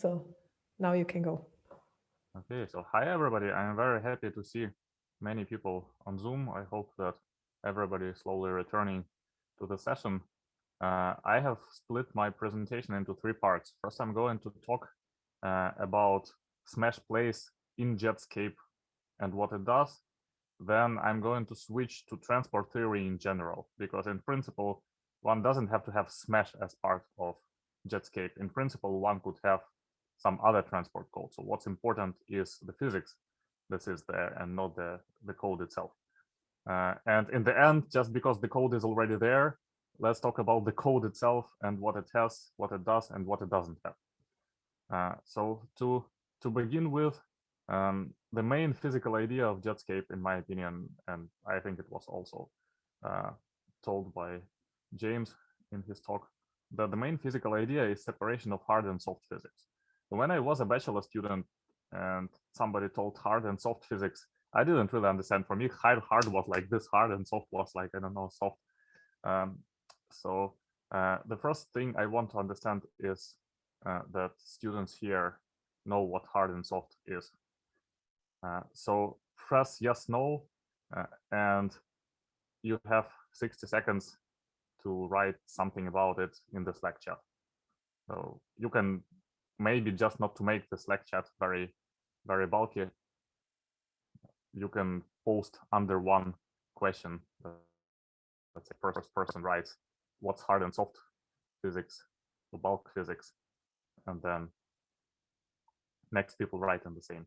So now you can go. Okay, so hi everybody. I'm very happy to see many people on Zoom. I hope that everybody is slowly returning to the session. Uh, I have split my presentation into three parts. First, I'm going to talk uh, about Smash Plays in Jetscape and what it does. Then I'm going to switch to transport theory in general, because in principle, one doesn't have to have Smash as part of Jetscape. In principle, one could have some other transport code. So what's important is the physics that is there and not the, the code itself. Uh, and in the end, just because the code is already there, let's talk about the code itself and what it has, what it does, and what it doesn't have. Uh, so to, to begin with, um, the main physical idea of Jetscape, in my opinion, and I think it was also uh, told by James in his talk, that the main physical idea is separation of hard and soft physics. When I was a bachelor student and somebody told hard and soft physics, I didn't really understand. For me, hard, hard was like this hard and soft was like, I don't know, soft. Um, so uh, the first thing I want to understand is uh, that students here know what hard and soft is. Uh, so press yes, no, uh, and you have 60 seconds to write something about it in Slack chat. So you can maybe just not to make the Slack chat very, very bulky. You can post under one question. let's say first person writes what's hard and soft physics, the bulk physics, and then next people write in the same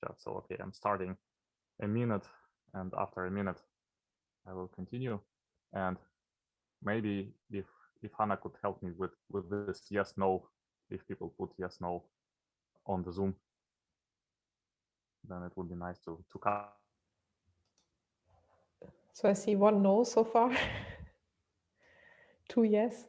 chat. So okay, I'm starting a minute, and after a minute, I will continue. And maybe if if Hannah could help me with with this yes no if people put yes no on the zoom then it would be nice to to cut so i see one no so far. Two yes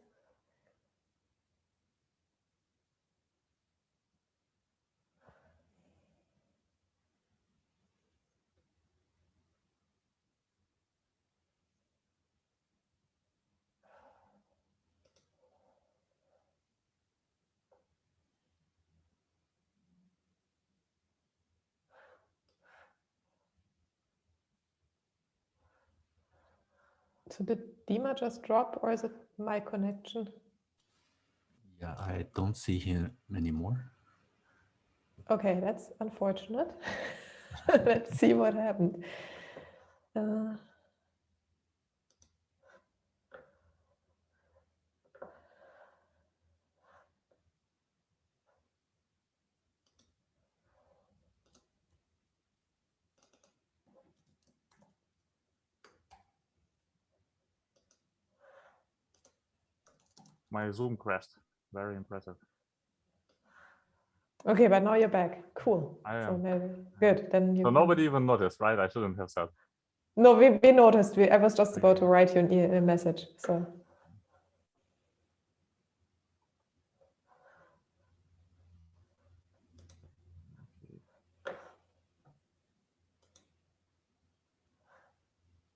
So did Dima just drop or is it my connection? Yeah, I don't see him anymore. Okay, that's unfortunate. Let's see what happened. Uh, my Zoom crashed. Very impressive. Okay, but now you're back. Cool. I am. So maybe good. Then you. So nobody even noticed, right? I shouldn't have said. No, we, we noticed. We, I was just about to write you an e a message. So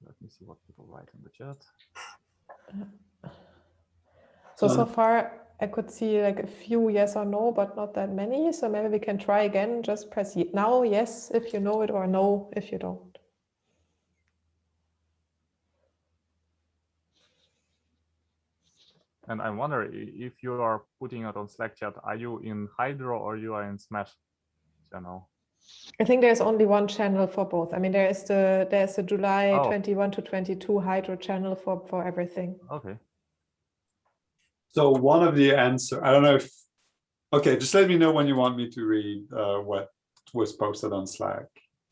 Let me see what people write in the chat. Uh, so so Um, far I could see like a few yes or no, but not that many. So maybe we can try again. Just press now yes if you know it or no if you don't. And I wonder if you are putting it on Slack chat, are you in Hydro or you are in Smash channel? I think there's only one channel for both. I mean, there is the there's the July Oh. 21 to 22 hydro channel for for everything. Okay. So one of the answer, I don't know if, okay, just let me know when you want me to read uh, what was posted on Slack.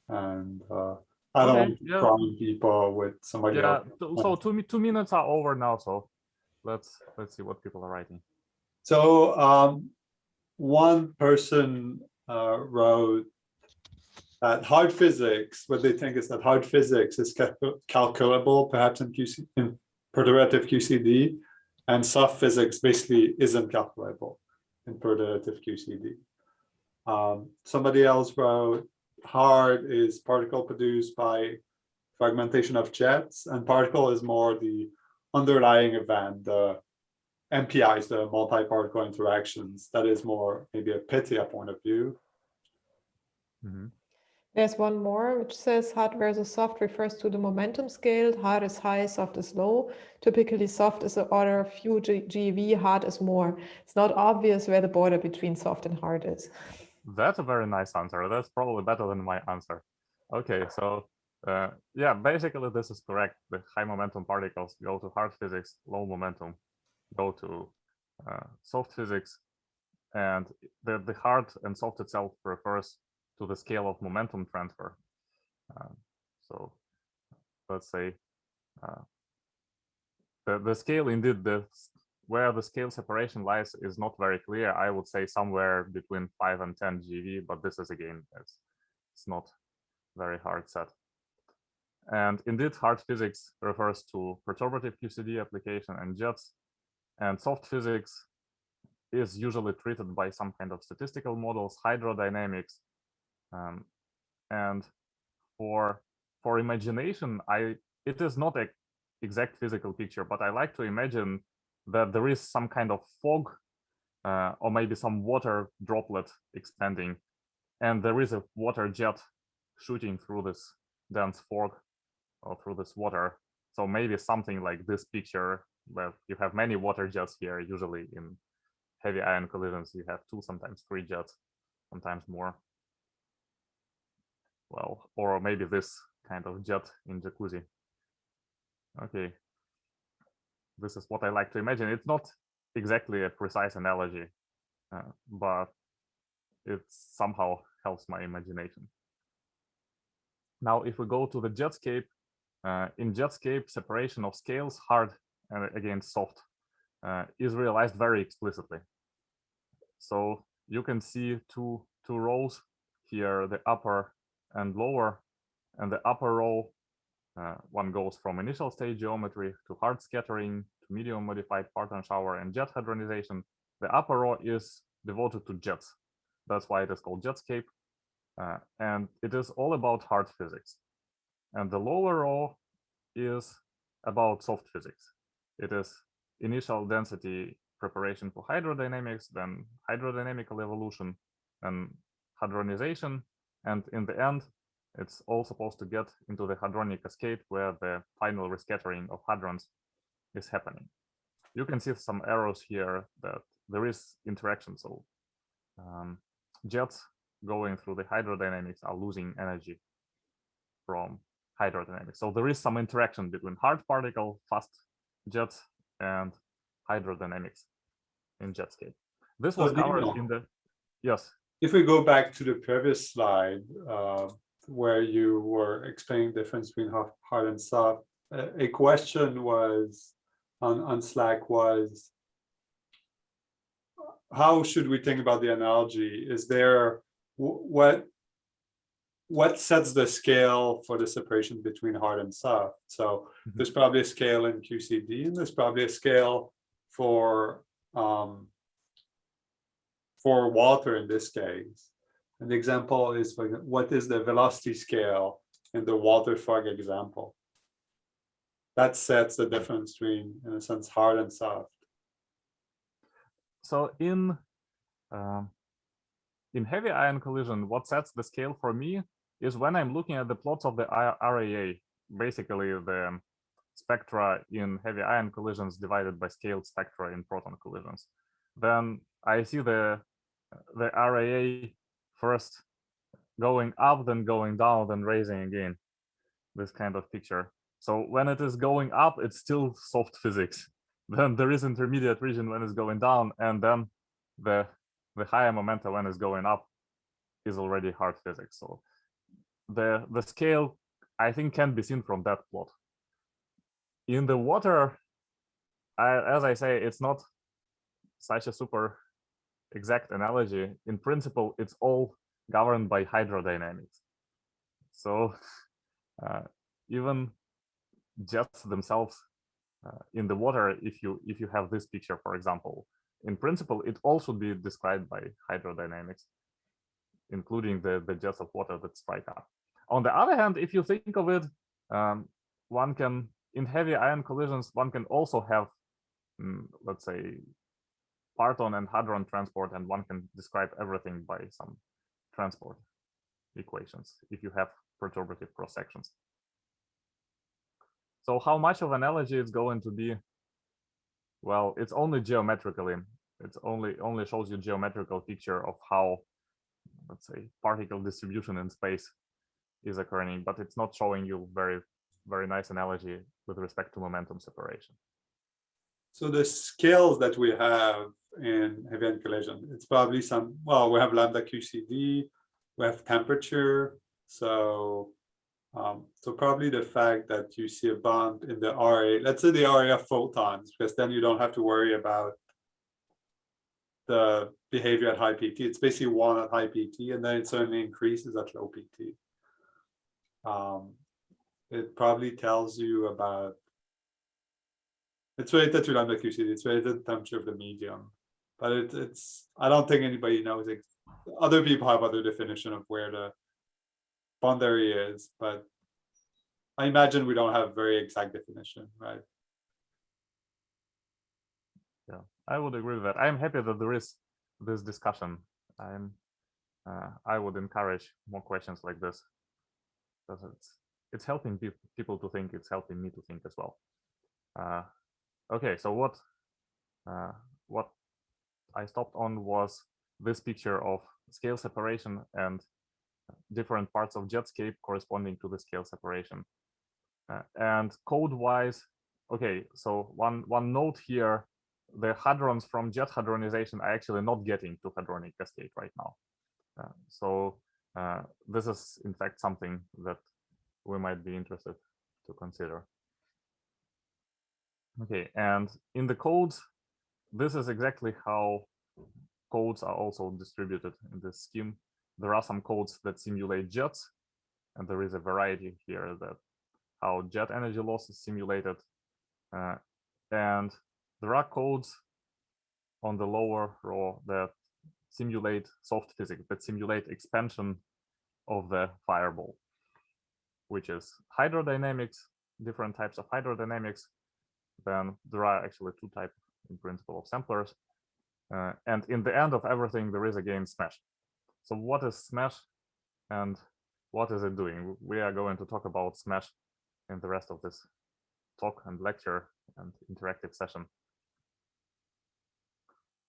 And uh, I don't Okay, yeah. prime people with somebody Yeah. else. So, so two two minutes are over now. So let's let's see what people are writing. So um, one person uh, wrote that hard physics, what they think is that hard physics is cal- calculable, perhaps in QC, in perturbative QCD, and soft physics basically isn't calculable in perturbative QCD. Um, somebody else wrote hard is particle produced by fragmentation of jets, and particle is more the underlying event, the MPIs, the multi-particle interactions, that is more maybe a PYTHIA point of view. Mhm. There's one more which says hard versus soft refers to the momentum scale. Hard is high, soft is low. Typically, soft is the order of few G GeV, hard is more. It's not obvious where the border between soft and hard is. That's a very nice answer. That's probably better than my answer. Okay, so uh, yeah, basically this is correct. The high momentum particles go to hard physics, low momentum go to uh, soft physics, and the, the hard and soft itself refers to the scale of momentum transfer. Um, so let's say uh, the, the scale indeed, the where the scale separation lies is not very clear. I would say somewhere between 5 and 10 GeV, but this is again, it's, it's not very hard set. And indeed, hard physics refers to perturbative QCD application and jets, and soft physics is usually treated by some kind of statistical models, hydrodynamics, um, and for for imagination, I it is not a exact physical picture, but I like to imagine that there is some kind of fog uh, or maybe some water droplet expanding, and there is a water jet shooting through this dense fog or through this water. So maybe something like this picture where you have many water jets here, usually in heavy ion collisions, you have two, sometimes three jets, sometimes more. Well, or maybe this kind of jet in jacuzzi. Okay. This is what I like to imagine. It's not exactly a precise analogy, uh, but it somehow helps my imagination. Now, if we go to the Jetscape, uh, in Jetscape, separation of scales, hard and again soft, uh, is realized very explicitly. So you can see two two rows here, the upper and lower, and the upper row, uh, one goes from initial state geometry to hard scattering to medium modified Parton shower and jet hadronization. The upper row is devoted to jets. That's why it is called Jetscape. Uh, and it is all about hard physics. And the lower row is about soft physics. It is initial density preparation for hydrodynamics, then hydrodynamical evolution, and hadronization. And in the end, it's all supposed to get into the hadronic cascade where the final rescattering of hadrons is happening. You can see some arrows here that there is interaction. So um, jets going through the hydrodynamics are losing energy from hydrodynamics. So there is some interaction between hard particle, fast jets, and hydrodynamics in Jetscape. This was do covered in the, yes, If we go back to the previous slide, uh, where you were explaining the difference between hard and soft, a, a question was on, on Slack was, how should we think about the analogy? Is there, what, what sets the scale for the separation between hard and soft? So Mhm. there's probably a scale in QCD and there's probably a scale for, um, for water in this case. An example is what is the velocity scale in the water fog example? That sets the difference between, in a sense, hard and soft. so in um, in heavy ion collision, what sets the scale for me is when I'm looking at the plots of the RAA, basically the spectra in heavy ion collisions divided by scaled spectra in proton collisions. Then I see the the RAA first going up, then going down, then raising again. This kind of picture. So when it is going up, it's still soft physics. Then there is intermediate region when it's going down, and then the the higher momentum when it's going up is already hard physics. So the the scale I think can be seen from that plot. In the water, I, as I say, it's not such a super exact analogy. In principle, it's all governed by hydrodynamics. So uh, even jets themselves uh, in the water, if you if you have this picture, for example, in principle, it all should be described by hydrodynamics, including the, the jets of water that strike up. On the other hand, if you think of it, um, one can, in heavy ion collisions, one can also have mm, let's say, parton and hadron transport, and one can describe everything by some transport equations if you have perturbative cross sections. So how much of an analogy is going to be? Well, it's only geometrically. It's only only shows you geometrical picture of how, let's say, particle distribution in space is occurring, but it's not showing you very very nice analogy with respect to momentum separation. So the scales that we have in heavy collision, it's probably some, well, we have lambda QCD, we have temperature. So, um, so probably the fact that you see a bond in the RA, let's say the RA of photons, because then you don't have to worry about the behavior at high PT. It's basically one at high PT, and then it certainly increases at low PT. Um, it probably tells you about it's related to lambda QCD, it's related to the temperature of the medium. But it, it's I don't think anybody knows it. Other people have other definition of where the boundary is, but I imagine we don't have very exact definition, right? Yeah, I would agree with that. I'm happy that there is this discussion. I'm uh, I would encourage more questions like this because it's it's helping pe people to think. It's helping me to think as well. Uh, okay, so what uh, what I stopped on was this picture of scale separation and different parts of Jetscape corresponding to the scale separation. Uh, and code-wise, okay, so one one note here, the hadrons from jet hadronization are actually not getting to hadronic cascade right now. Uh, so uh, this is in fact something that we might be interested to consider. Okay, and in the codes, this is exactly how codes are also distributed in this scheme. There are some codes that simulate jets, and there is a variety here that how jet energy loss is simulated. Uh, and there are codes on the lower row that simulate soft physics, that simulate expansion of the fireball which is hydrodynamics, different types of hydrodynamics. Then there are actually two types in principle of samplers. Uh, and in the end of everything, there is again SMASH. So what is SMASH and what is it doing? We are going to talk about SMASH in the rest of this talk and lecture and interactive session.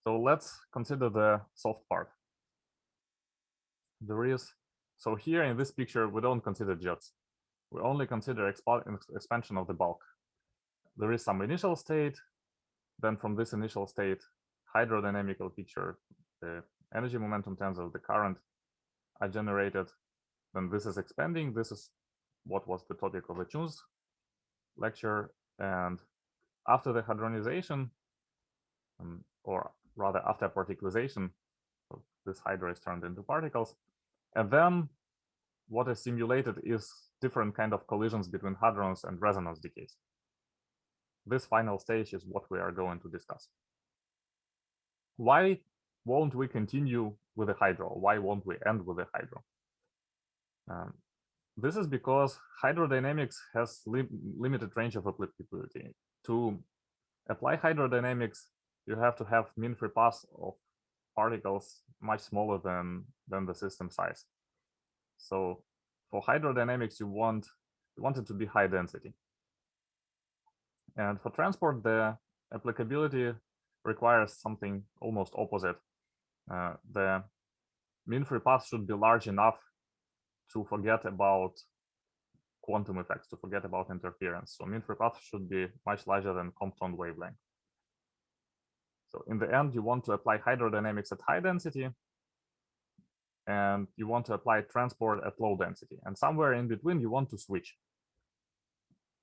So let's consider the soft part. There is, so here in this picture, we don't consider jets we only consider expansion of the bulk. There is some initial state, then from this initial state, hydrodynamical picture, the energy momentum tensor, the current are generated. Then this is expanding. This is what was the topic of the Chun's lecture. And after the hadronization, um, or rather after particleization, this hydro is turned into particles. And then what is simulated is different kind of collisions between hadrons and resonance decays. This final stage is what we are going to discuss. Why won't we continue with the hydro? Why won't we end with the hydro? Um, this is because hydrodynamics has li limited range of applicability. To apply hydrodynamics, you have to have mean free path of particles much smaller than, than the system size. So for hydrodynamics, you want you want it to be high density. And for transport, the applicability requires something almost opposite. Uh, the mean free path should be large enough to forget about quantum effects, to forget about interference. So mean free path should be much larger than Compton wavelength. So in the end, you want to apply hydrodynamics at high density and you want to apply transport at low density. And somewhere in between, you want to switch.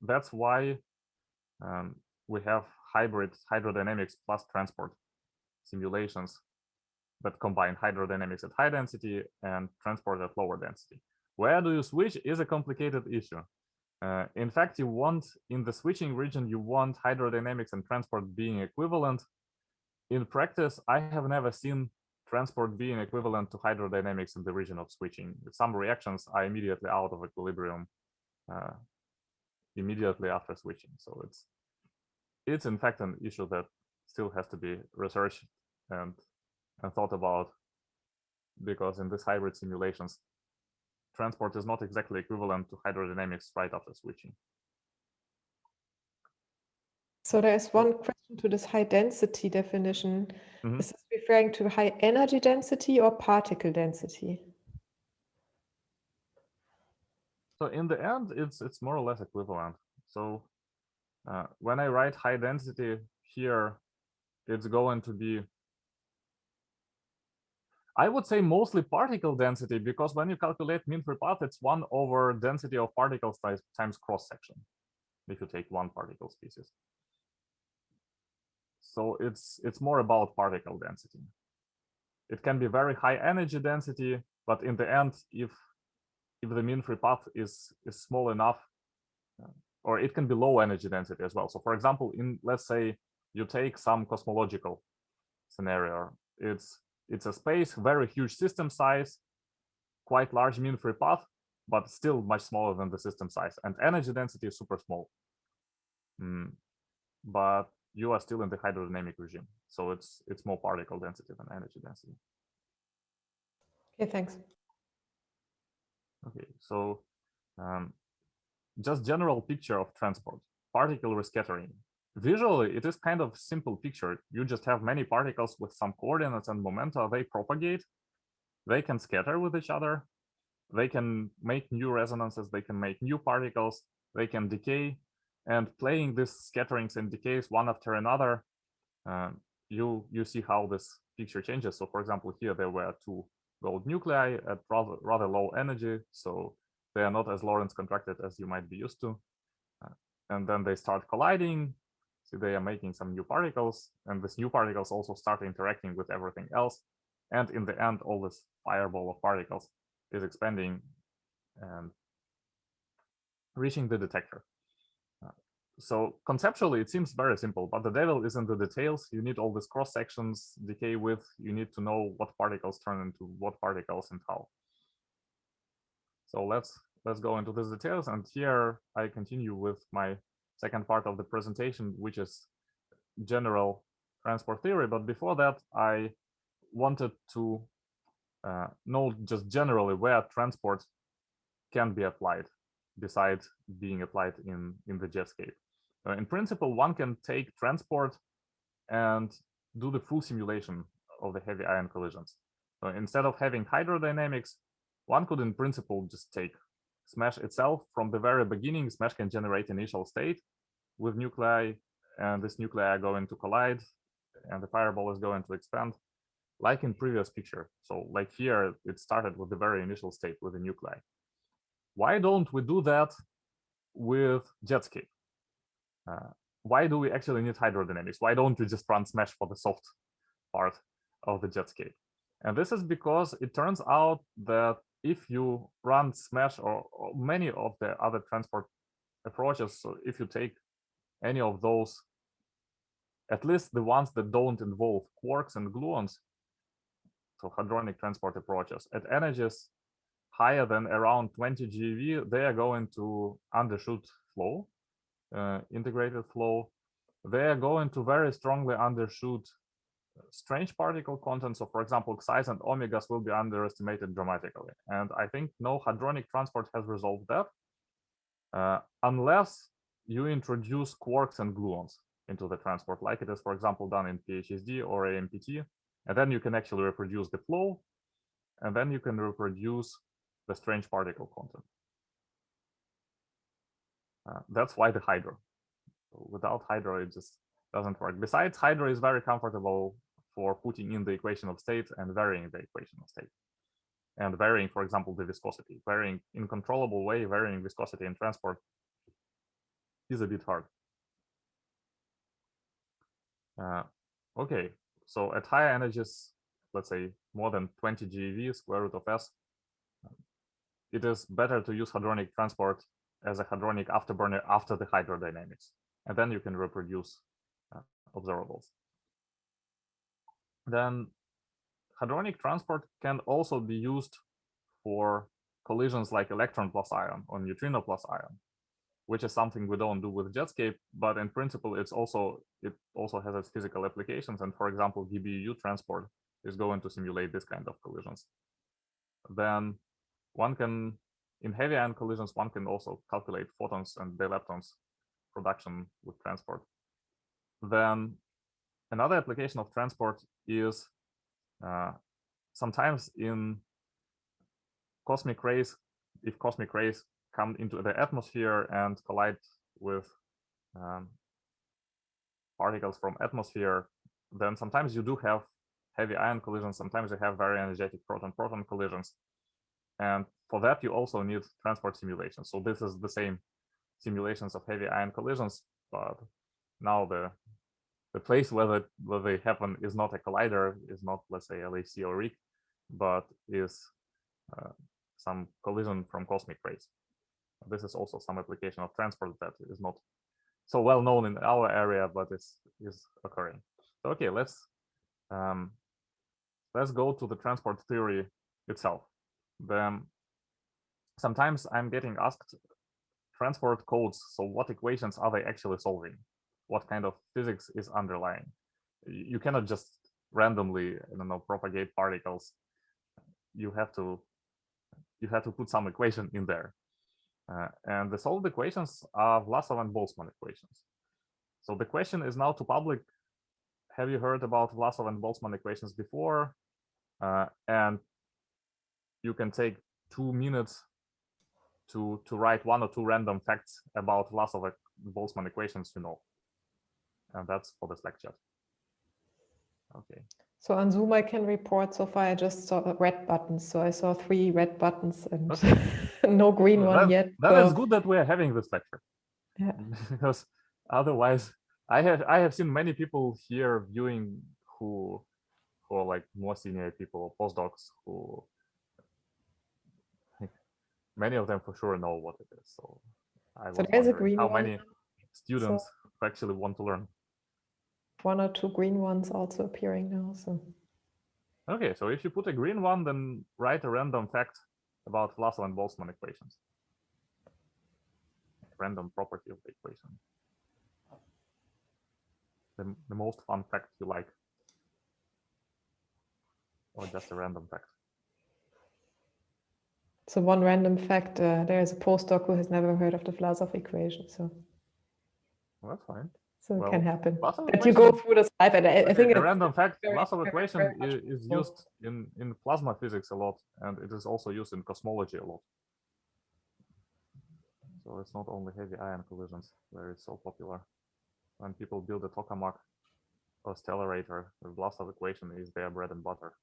That's why um, we have hybrid hydrodynamics plus transport simulations that combine hydrodynamics at high density and transport at lower density. Where do you switch is a complicated issue. Uh, in fact, you want in the switching region, you want hydrodynamics and transport being equivalent. In practice, I have never seen transport being equivalent to hydrodynamics in the region of switching. Some reactions are immediately out of equilibrium uh, immediately after switching. So it's it's in fact an issue that still has to be researched and and thought about because in these hybrid simulations, transport is not exactly equivalent to hydrodynamics right after switching. So there's one question to this high density definition. Mhm. Is this referring to high energy density or particle density? So in the end, it's it's more or less equivalent. So uh, when I write high density here, it's going to be, I would say mostly particle density because when you calculate mean free path, it's one over density of particles times, cross section. If you take one particle species. So it's it's more about particle density. It can be very high energy density, but in the end, if if the mean free path is is small enough, uh, or it can be low energy density as well. So for example, in let's say you take some cosmological scenario, it's it's a space, very huge system size, quite large mean free path, but still much smaller than the system size, and energy density is super small. Mm, But you are still in the hydrodynamic regime, so it's it's more particle density than energy density. Okay, thanks. Okay, so um, just general picture of transport, particle rescattering. Visually, it is kind of simple picture. You just have many particles with some coordinates and momenta, they propagate, they can scatter with each other, they can make new resonances, they can make new particles, they can decay, and playing these scatterings and decays one after another, um, you you see how this picture changes. So for example, here there were two gold nuclei at rather, rather low energy, so they are not as Lorentz contracted as you might be used to. Uh, and then they start colliding, so they are making some new particles, and these new particles also start interacting with everything else. And in the end, all this fireball of particles is expanding and reaching the detector. Uh, so conceptually, it seems very simple, but the devil is in the details. You need all these cross sections, decay width. You need to know what particles turn into what particles and how. So let's let's go into these details. And here I continue with my second part of the presentation, which is general transport theory. But before that, I wanted to uh, know just generally where transport can be applied besides being applied in, in the jetscape. Uh, in principle, one can take transport and do the full simulation of the heavy ion collisions. So instead of having hydrodynamics, one could in principle just take SMASH itself from the very beginning. SMASH can generate initial state with nuclei, and this nuclei are going to collide, and the fireball is going to expand, like in previous picture. So like here, it started with the very initial state with the nuclei. Why don't we do that with Jetscape? Uh, why do we actually need hydrodynamics? Why don't we just run Smash for the soft part of the Jetscape? And this is because it turns out that if you run Smash or, or many of the other transport approaches, so if you take any of those, at least the ones that don't involve quarks and gluons, so hadronic transport approaches, at energies higher than around 20 GeV, they are going to undershoot flow, uh, integrated flow. They are going to very strongly undershoot strange particle content. So for example, xi's and omegas will be underestimated dramatically. And I think no hadronic transport has resolved that uh, unless you introduce quarks and gluons into the transport, like it is, for example, done in PHSD or AMPT. And then you can actually reproduce the flow, and then you can reproduce the strange particle content. Uh, that's why the Hydro. Without Hydro, it just doesn't work. Besides, Hydro is very comfortable for putting in the equation of state and varying the equation of state. And varying, for example, the viscosity. Varying in controllable way, varying viscosity in transport is a bit hard. Uh, okay, so at higher energies, let's say more than 20 GeV square root of S, it is better to use hadronic transport as a hadronic afterburner after the hydrodynamics. And then you can reproduce uh, observables. Then hadronic transport can also be used for collisions like electron plus ion or neutrino plus ion. which is something we don't do with Jetscape, but in principle, it's also it also has its physical applications. And for example, GiBUU transport is going to simulate this kind of collisions. Then one can, in heavy ion collisions, one can also calculate photons and leptons production with transport. Then another application of transport is uh, sometimes in cosmic rays, if cosmic rays come into the atmosphere and collide with um, particles from atmosphere, then sometimes you do have heavy ion collisions. Sometimes you have very energetic proton-proton collisions. And for that, you also need transport simulations. So this is the same simulations of heavy ion collisions, but now the the place where, the, where they happen is not a collider, is not, let's say, LHC or RHIC, but is uh, some collision from cosmic rays. This is also some application of transport that is not so well known in our area, but is is occurring. So, okay, let's um, let's go to the transport theory itself. Then sometimes I'm getting asked transport codes. So what equations are they actually solving? What kind of physics is underlying? You cannot just randomly, I don't know, propagate particles. You have to you have to put some equation in there. Uh, and the solved equations are Vlasov and Boltzmann equations. So the question is now to public, have you heard about Vlasov and Boltzmann equations before? Uh, and you can take two minutes to, to write one or two random facts about Vlasov and Boltzmann equations you know. And that's for this lecture. Okay. So on Zoom, I can report so far I just saw red buttons. So I saw three red buttons and Okay. no green Well, one that- yet. That so- is good that we're having this lecture. Yeah. because otherwise I have I have seen many people here viewing who who are like more senior people or postdocs who many of them for sure know what it is. So I So there's a green how one. many students who actually want to learn. One or two green ones also appearing now. So Okay, so if you put a green one, then write a random fact about Vlasov and Boltzmann equations. Random property of the equation. The, the most fun fact you like. Or just a random fact. so one random fact, uh, there is a postdoc who has never heard of the Vlasov equation. So Well, that's fine. So it Well, can happen. But you go through the slide, and I, I think a random fact, Vlasov equation very much is used in, in plasma physics a lot, and it is also used in cosmology a lot. So it's not only heavy ion collisions where it's so popular. When people build a tokamak or stellarator, the Vlasov equation is their bread and butter.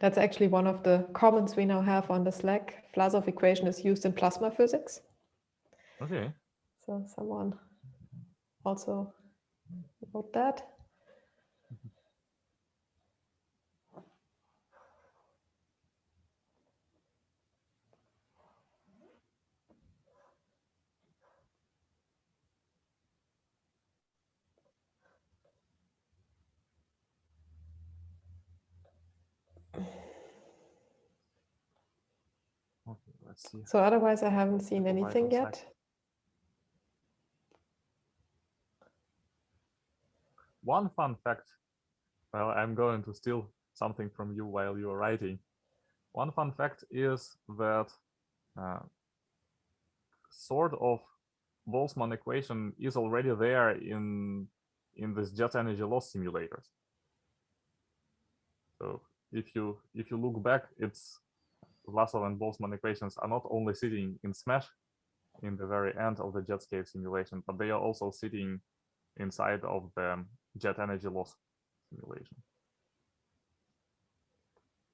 That's actually one of the comments we now have on the Slack. Vlasov equation is used in plasma physics. Okay. So someone also wrote that. Okay, let's see. So otherwise, I haven't seen anything yet. One fun fact. Well, I'm going to steal something from you while you are writing. One fun fact is that uh, sort of Boltzmann equation is already there in in this jet energy loss simulators. So if you if you look back, it's Vlasov and Boltzmann equations are not only sitting in SMASH in the very end of the Jetscape simulation, but they are also sitting inside of the jet energy loss simulation.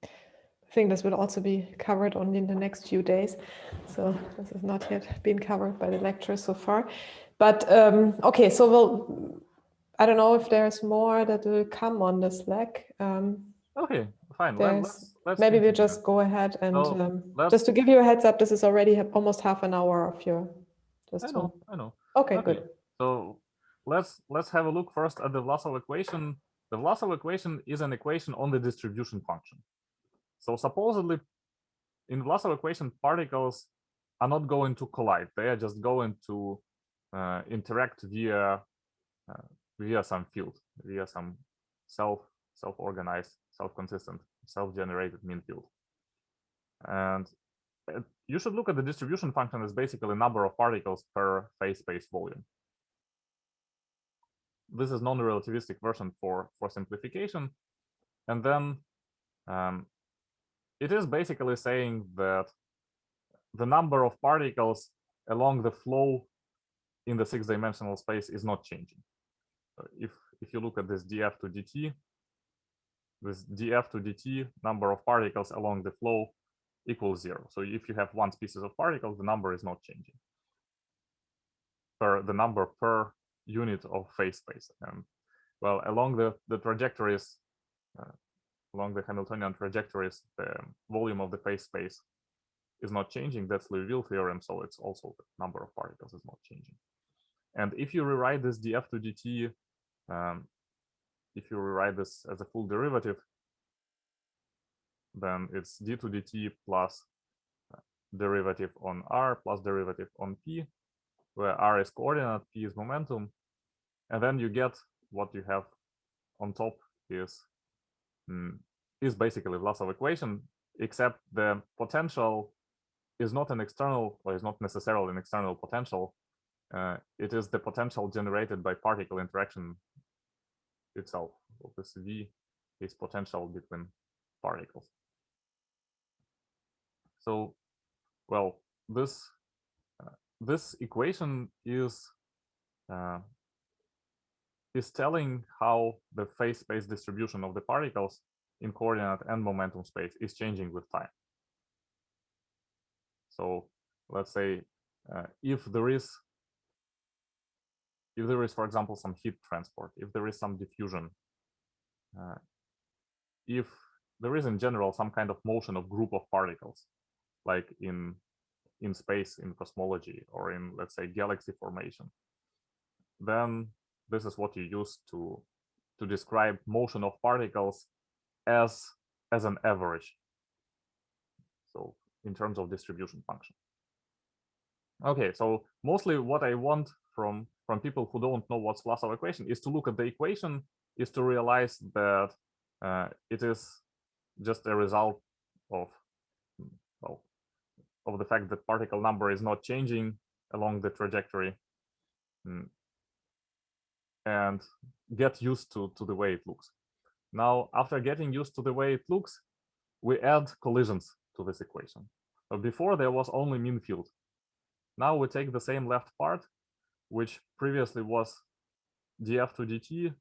I think this will also be covered only in the next few days. So this has not yet been covered by the lecture so far. But um, okay, so we'll, I don't know if there's more that will come on the Slack. Um, Okay, fine. Let, let's, let's maybe we'll just go ahead and So, um, just to give you a heads up, this is already almost half an hour of your, just I to, know, I know. okay, Okay. good. So let's let's have a look first at the Vlasov equation. the Vlasov equation is an equation on the distribution function. So supposedly, in Vlasov equation, particles are not going to collide. They are just going to uh, interact via uh, via some field, via some self self-organized, self-consistent, self-generated mean field. And uh, you should look at the distribution function as basically number of particles per phase space volume. This is non-relativistic version for for simplification, and then um, it is basically saying that the number of particles along the flow in the six-dimensional space is not changing. If if you look at this df to dt, this df to dt number of particles along the flow equals zero. So if you have one species of particles, the number is not changing. Per the number per unit of phase space. And well, along the the trajectories, uh, along the Hamiltonian trajectories, the volume of the phase space is not changing. That's Liouville theorem. So it's also the number of particles is not changing. And if you rewrite this df to dt, um, if you rewrite this as a full derivative, then it's d to dt plus uh, derivative on r plus derivative on p, where r is coordinate, p is momentum, and then you get what you have on top is mm, is basically Vlasov equation, except the potential is not an external or is not necessarily an external potential. Uh, it is the potential generated by particle interaction itself. So this V is potential between particles. So, well, this uh, this equation is uh, is telling how the phase space distribution of the particles in coordinate and momentum space is changing with time. So let's say uh, if there is if there is, for example, some heat transport, if there is some diffusion, uh, if there is in general some kind of motion of group of particles, like in in space in cosmology or in let's say galaxy formation, then this is what you use to to describe motion of particles as as an average. So in terms of distribution function. Okay, so mostly what I want from from people who don't know what's Vlasov equation is to look at the equation, is to realize that uh, it is just a result of well of the fact that particle number is not changing along the trajectory. Mm, and get used to to the way it looks. Now after getting used to the way it looks we add collisions to this equation. But before there was only mean field. Now we take the same left part which previously was df to dt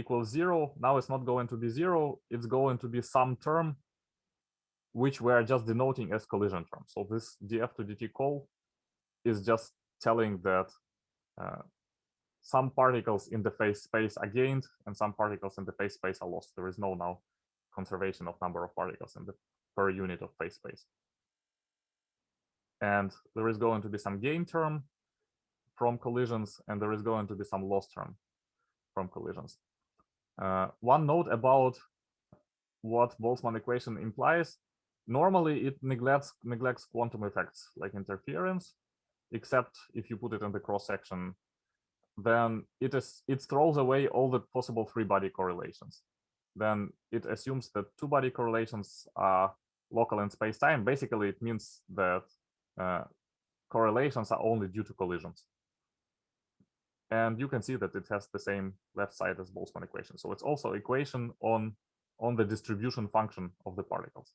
equals zero now it's not going to be zero it's going to be some term which we're just denoting as collision term. So this df to dt call is just telling that uh, some particles in the phase space are gained and some particles in the phase space are lost. There is no now conservation of number of particles in the per unit of phase space. And there is going to be some gain term from collisions and there is going to be some loss term from collisions. Uh, one note about what Boltzmann equation implies Normally, it neglects neglects quantum effects like interference, except if you put it in the cross section, then it is it throws away all the possible three body correlations. Then it assumes that two body correlations are local in space time. Basically, it means that uh, correlations are only due to collisions. And you can see that it has the same left side as Boltzmann equation. So it's also equation on on the distribution function of the particles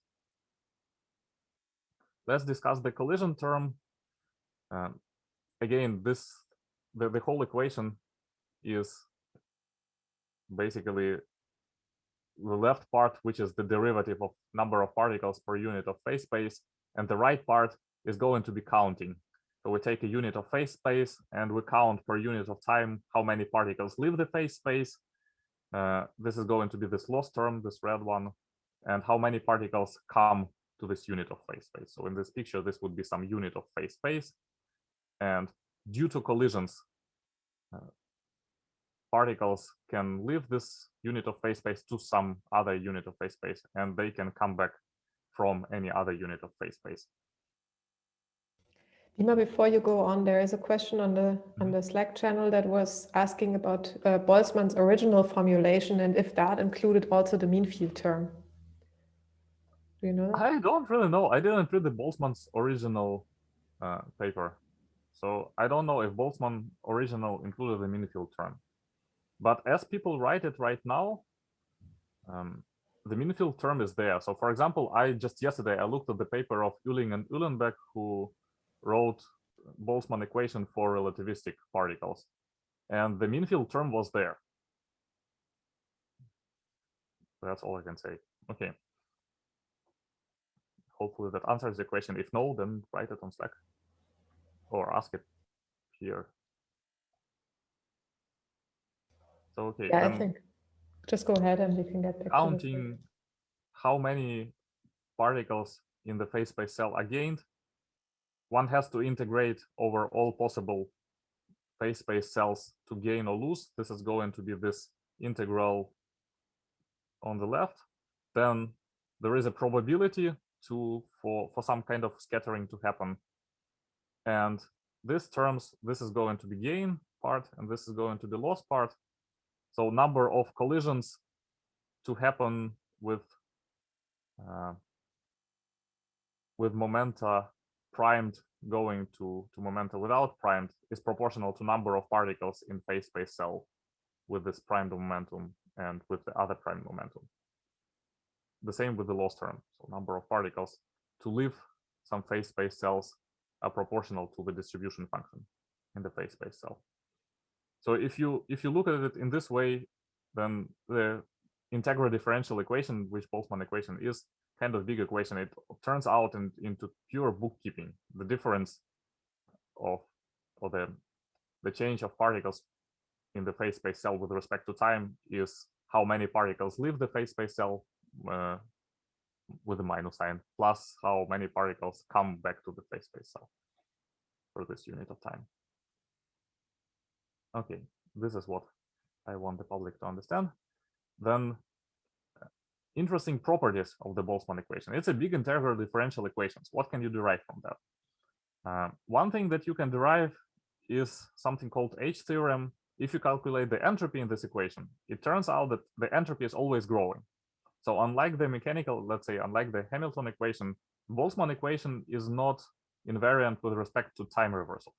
let's discuss the collision term. Um, again, this the, the whole equation is basically the left part, which is the derivative of number of particles per unit of phase space, and the right part is going to be counting. So we take a unit of phase space and we count per unit of time how many particles leave the phase space. Uh, this is going to be this loss term, this red one, and how many particles come to this unit of phase space. So in this picture, this would be some unit of phase space. And due to collisions, uh, particles can leave this unit of phase space to some other unit of phase space, and they can come back from any other unit of phase space. Dima, before you go on, there is a question on the on the Slack channel that was asking about uh, Boltzmann's original formulation and if that included also the mean field term. Do you know? That? I don't really know. I didn't read the Boltzmann's original uh, paper, so I don't know if Boltzmann original included the mean field term. But as people write it right now, um, the mean field term is there. So for example, I just yesterday I looked at the paper of Uehling and Uhlenbeck who wrote Boltzmann equation for relativistic particles. And the mean field term was there. That's all I can say. Okay. Hopefully that answers the question. If no, then write it on Slack or ask it here. So okay. Yeah, I think just go ahead and we can get back counting how many particles in the phase space cell are gained one has to integrate over all possible phase space cells to gain or lose. This is going to be this integral on the left. Then there is a probability to for, for some kind of scattering to happen. And this terms, this is going to be gain part, and this is going to be loss part. So number of collisions to happen with uh, with momenta primed going to, to momenta without primed is proportional to number of particles in phase space cell with this primed momentum and with the other primed momentum. The same with the loss term. So number of particles to leave some phase space cells are proportional to the distribution function in the phase space cell. So if you if you look at it in this way, then the integral differential equation, which Boltzmann equation is, kind of big equation, it turns out in, into pure bookkeeping. The difference of or the the change of particles in the phase space cell with respect to time is how many particles leave the phase space cell uh, with a minus sign, plus how many particles come back to the phase space cell for this unit of time. Okay, this is what I want the public to understand. Then interesting properties of the Boltzmann equation. It's a big integral differential equations. What can you derive from that? Uh, one thing that you can derive is something called H theorem. If you calculate the entropy in this equation, it turns out that the entropy is always growing. So unlike the mechanical, let's say, unlike the Hamilton equation, Boltzmann equation is not invariant with respect to time reversal.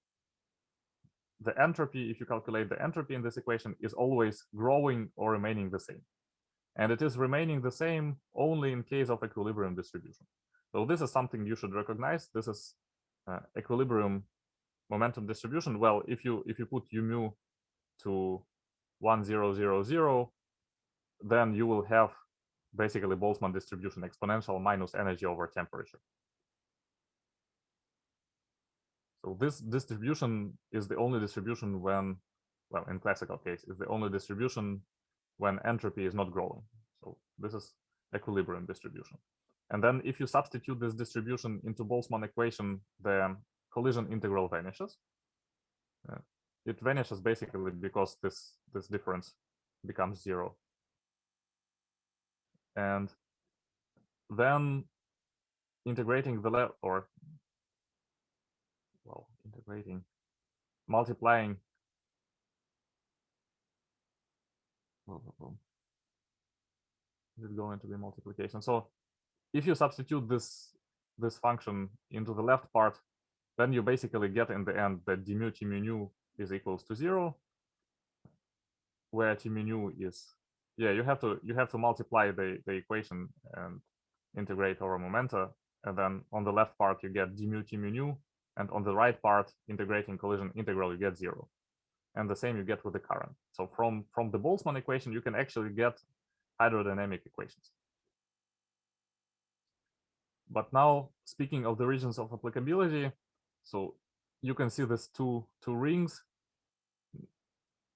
The entropy, if you calculate the entropy in this equation, is always growing or remaining the same and it is remaining the same only in case of equilibrium distribution. So this is something you should recognize. This is uh, equilibrium momentum distribution. Well, if you if you put u mu to 1000, then you will have basically Boltzmann distribution exponential minus energy over temperature. So this distribution is the only distribution when, well, in classical case, is the only distribution when entropy is not growing. So this is equilibrium distribution. And then if you substitute this distribution into Boltzmann equation, the collision integral vanishes. Uh, it vanishes basically because this, this difference becomes zero. And then integrating the left or well, integrating, multiplying is it going to be multiplication? So if you substitute this this function into the left part, then you basically get in the end that d mu mu nu is equals to zero, where mu nu is yeah you have to you have to multiply the the equation and integrate over momenta, and then on the left part you get d mu mu nu, and on the right part integrating collision integral you get zero and the same you get with the current. So from, from the Boltzmann equation, you can actually get hydrodynamic equations. But now, speaking of the regions of applicability, so you can see these two, two rings.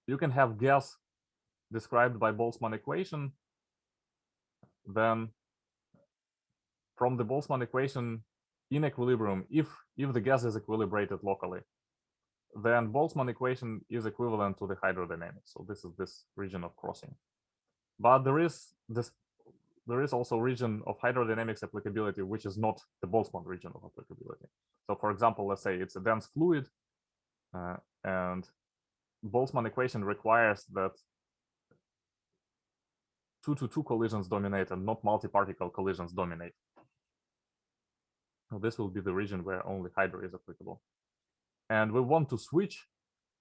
You can have gas described by Boltzmann equation. Then from the Boltzmann equation in equilibrium, if, if the gas is equilibrated locally, then Boltzmann equation is equivalent to the hydrodynamics. So this is this region of crossing. But there is this there is also region of hydrodynamics applicability, which is not the Boltzmann region of applicability. So for example, let's say it's a dense fluid uh, and Boltzmann equation requires that two to two collisions dominate and not multi-particle collisions dominate. So this will be the region where only hydro is applicable. And we want to switch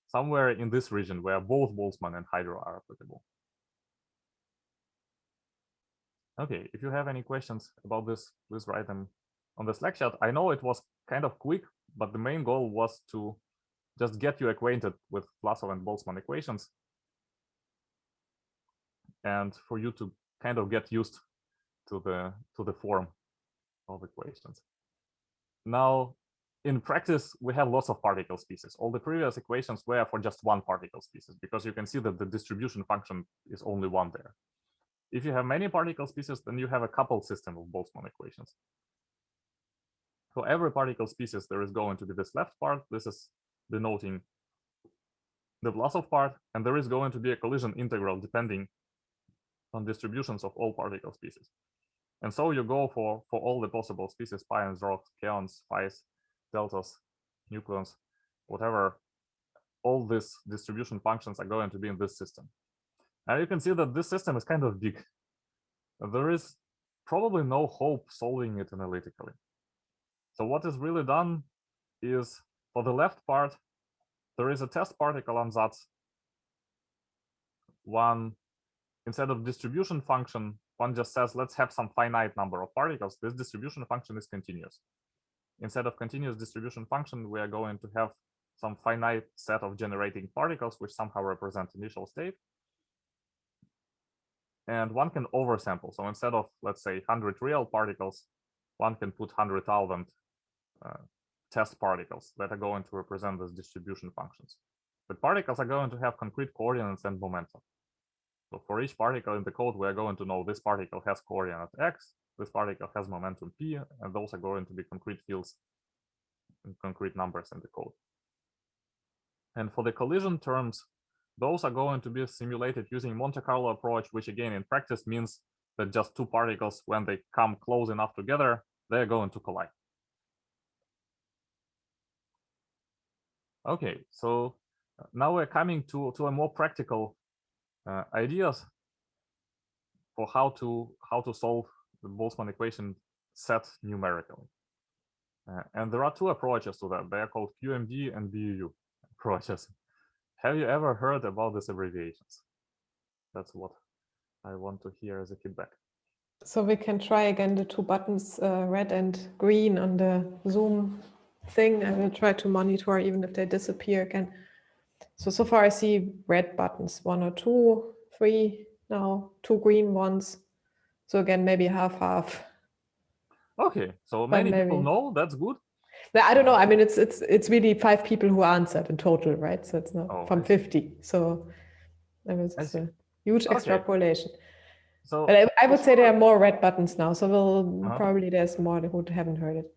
somewhere in this region where both Boltzmann and hydro are applicable. Okay, if you have any questions about this, please write them on the Slack chat. I know it was kind of quick, but the main goal was to just get you acquainted with Vlasov and Boltzmann equations and for you to kind of get used to the to the form of equations. Now, in practice, we have lots of particle species. All the previous equations were for just one particle species because you can see that the distribution function is only one there. If you have many particle species, then you have a coupled system of Boltzmann equations. For every particle species, there is going to be this left part. This is denoting the Vlasov part, and there is going to be a collision integral depending on distributions of all particle species. And so you go for, for all the possible species, pions, rocks, kaons, phis, deltas, nucleons, whatever, all these distribution functions are going to be in this system. Now you can see that this system is kind of big. There is probably no hope solving it analytically. So what is really done is for the left part, there is a test particle ansatz One, instead of distribution function, one just says, let's have some finite number of particles. This distribution function is continuous. Instead of continuous distribution function, we are going to have some finite set of generating particles, which somehow represent initial state. And one can oversample. So instead of, let's say, 100 real particles, one can put 100,000 uh, test particles that are going to represent these distribution functions. But particles are going to have concrete coordinates and momentum. So for each particle in the code, we are going to know this particle has coordinate x, this particle has momentum p, and those are going to be concrete fields and concrete numbers in the code. And for the collision terms, those are going to be simulated using Monte Carlo approach, which again in practice means that just two particles, when they come close enough together, they're going to collide. Okay, so uh, now we're coming to, to a more practical uh, ideas for how to how to solve the Boltzmann equation set numerically. Uh, and there are two approaches to that. They are called QMD and BUU approaches. Have you ever heard about these abbreviations? That's what I want to hear as a feedback. So we can try again the two buttons, uh, red and green on the Zoom thing. I will try to monitor even if they disappear again. So, so far I see red buttons, one or two, three now, two green ones. So again, maybe half, half. Okay, so many people maybe- know, that's good. No, I don't know. I mean, it's it's it's really five people who answered in total, right? So it's not Oh, from 50. So that was a huge Okay. extrapolation. So But I, I would say there are more red buttons now. So we'll Uh-huh. probably there's more who haven't heard it.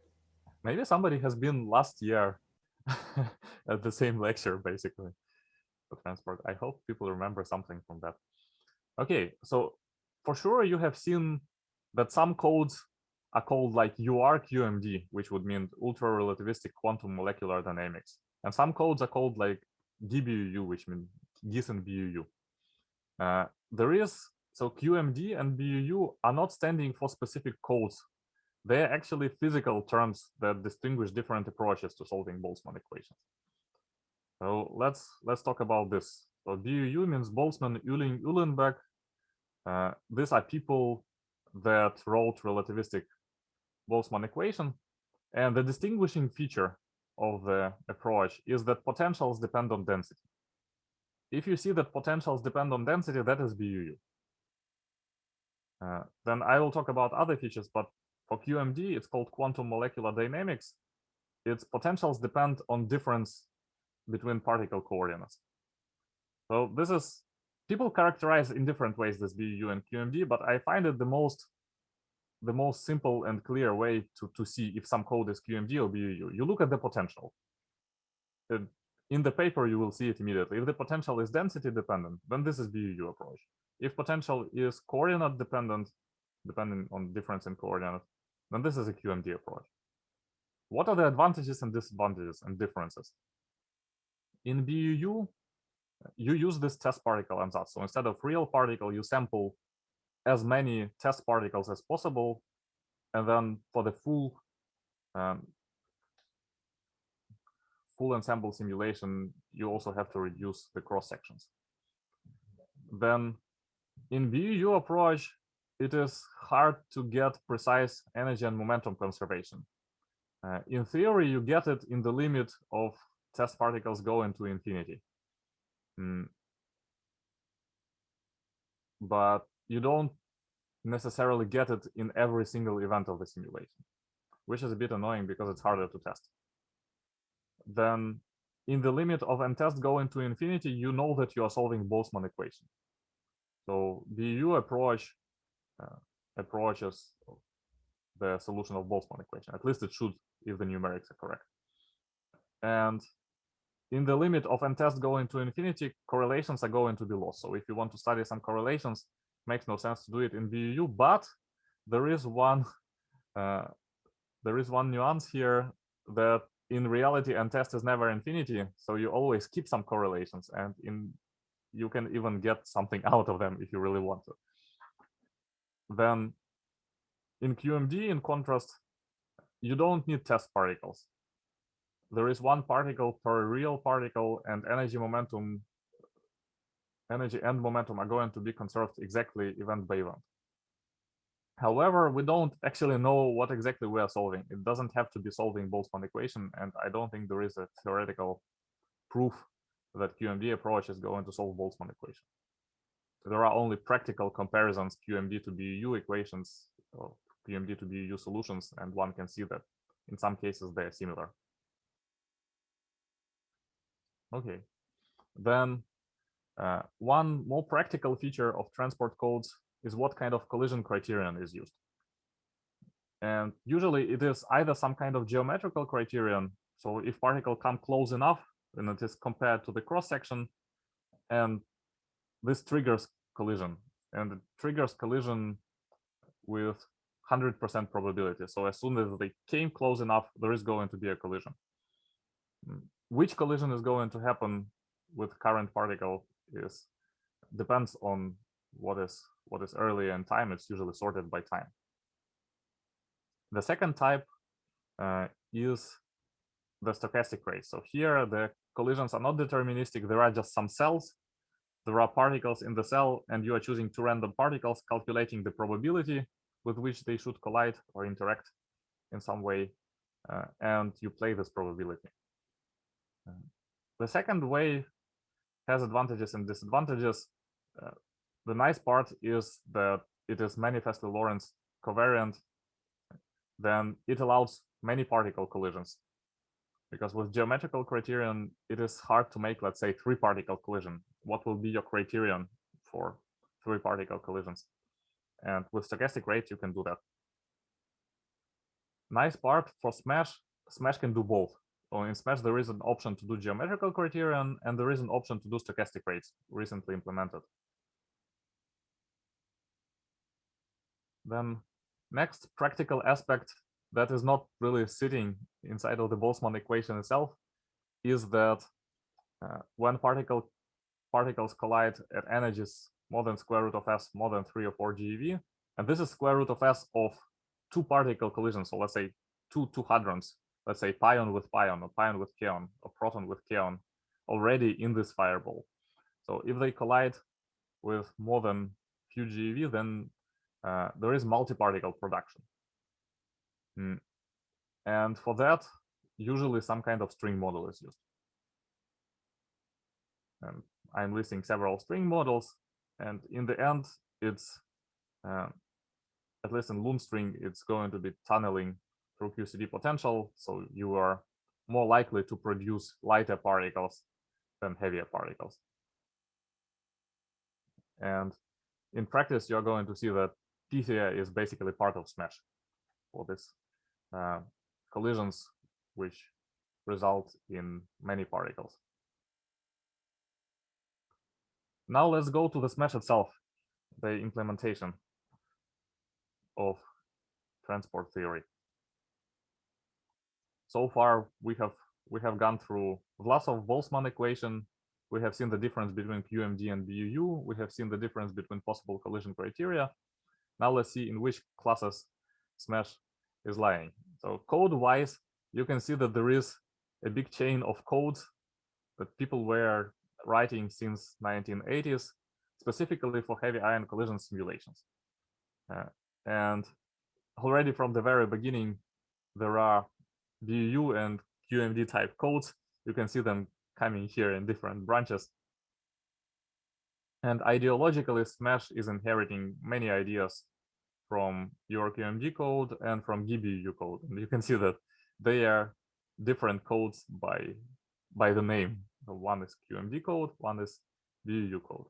maybe somebody has been last year at the same lecture, basically, for transport. I hope people remember something from that. Okay, so for sure you have seen that some codes are called like URQMD, which would mean ultra relativistic quantum molecular dynamics. And some codes are called like GiBUU, which mean Giessen BUU. Uh, there is, so QMD and BUU are not standing for specific codes. They're actually physical terms that distinguish different approaches to solving Boltzmann equations. So let's let's talk about this. So BUU means Boltzmann, Uehling, Uhlenbeck. Uh, these are people that wrote relativistic Boltzmann equation. And the distinguishing feature of the approach is that potentials depend on density. If you see that potentials depend on density, that is BUU. Uh, then I will talk about other features, but for QMD, it's called quantum molecular dynamics. Its potentials depend on difference between particle coordinates. So this is, people characterize in different ways this BUU and QMD, but I find it the most the most simple and clear way to, to see if some code is QMD or BUU. You look at the potential. In the paper, you will see it immediately. If the potential is density dependent, then this is BUU approach. If potential is coordinate dependent, depending on difference in coordinate, then this is a QMD approach. What are the advantages and disadvantages and differences? In BUU, you use this test particle ansatz. So instead of real particle, you sample as many test particles as possible. And then for the full um, full ensemble simulation, you also have to reduce the cross sections. Then in BUU approach, it is hard to get precise energy and momentum conservation. Uh, in theory, you get it in the limit of test particles going to infinity. Mm. But you don't necessarily get it in every single event of the simulation, which is a bit annoying because it's harder to test. Then in the limit of n test going to infinity, you know that you are solving Boltzmann equation. So BU approach uh, approaches the solution of Boltzmann equation. At least it should if the numerics are correct. And in the limit of n test going to infinity, correlations are going to be lost. So if you want to study some correlations, makes no sense to do it in BU, but there is one uh, there is one nuance here that in reality n test is never infinity, so you always keep some correlations and in you can even get something out of them if you really want to. Then in QMD, in contrast, you don't need test particles. There is one particle per real particle and energy momentum, energy and momentum are going to be conserved exactly event by event. However, we don't actually know what exactly we are solving. It doesn't have to be solving Boltzmann equation, and I don't think there is a theoretical proof that QMD approach is going to solve Boltzmann equation. There are only practical comparisons QMD to BU equations or QMD to BU solutions, and one can see that in some cases they are similar. Okay, then uh, one more practical feature of transport codes is what kind of collision criterion is used. And usually it is either some kind of geometrical criterion. So if particle come close enough, then it is compared to the cross section and this triggers collision and it triggers collision with 100% probability. So as soon as they came close enough, there is going to be a collision. Which collision is going to happen with current particle is depends on what is what is early in time. It's usually sorted by time. The second type uh, is the stochastic rate. So here the collisions are not deterministic. There are just some cells. There are particles in the cell, and you are choosing two random particles, calculating the probability with which they should collide or interact in some way, uh, and you play this probability. Uh, the second way has advantages and disadvantages. Uh, the nice part is that it is manifestly Lorentz covariant, then it allows many particle collisions. Because with geometrical criterion, it is hard to make, let's say, three particle collision. What will be your criterion for three particle collisions? And with stochastic rate, you can do that. Nice part for Smash, Smash can do both. In Smash, there is an option to do geometrical criterion, and there is an option to do stochastic rates recently implemented. Then next practical aspect that is not really sitting inside of the Boltzmann equation itself is that uh, when particle particles collide at energies more than square root of s more than three or four GeV, and this is square root of s of two particle collisions. So let's say two two hadrons, let's say pion with pion or pion with kaon or proton with kaon already in this fireball. So if they collide with more than few GeV, then uh, there is multi-particle production. Mm. And for that, usually some kind of string model is used. And I'm listing several string models, and in the end, it's uh, at least in Lund string, it's going to be tunneling QCD potential, so you are more likely to produce lighter particles than heavier particles. And in practice, you're going to see that Pythia is basically part of Smash for this uh, collisions, which result in many particles. now let's go to the Smash itself, the implementation of transport theory. So far, we have we have gone through Vlasov-Boltzmann equation. We have seen the difference between QMD and BUU. We have seen the difference between possible collision criteria. Now let's see in which classes Smash is lying. So code-wise, you can see that there is a big chain of codes that people were writing since 1980s, specifically for heavy ion collision simulations. Uh, and already from the very beginning, there are BUU and QMD type codes. You can see them coming here in different branches. And ideologically, Smash is inheriting many ideas from UrQMD code and from GiBUU code. And you can see that they are different codes by, by the name. So one is QMD code, one is BUU code.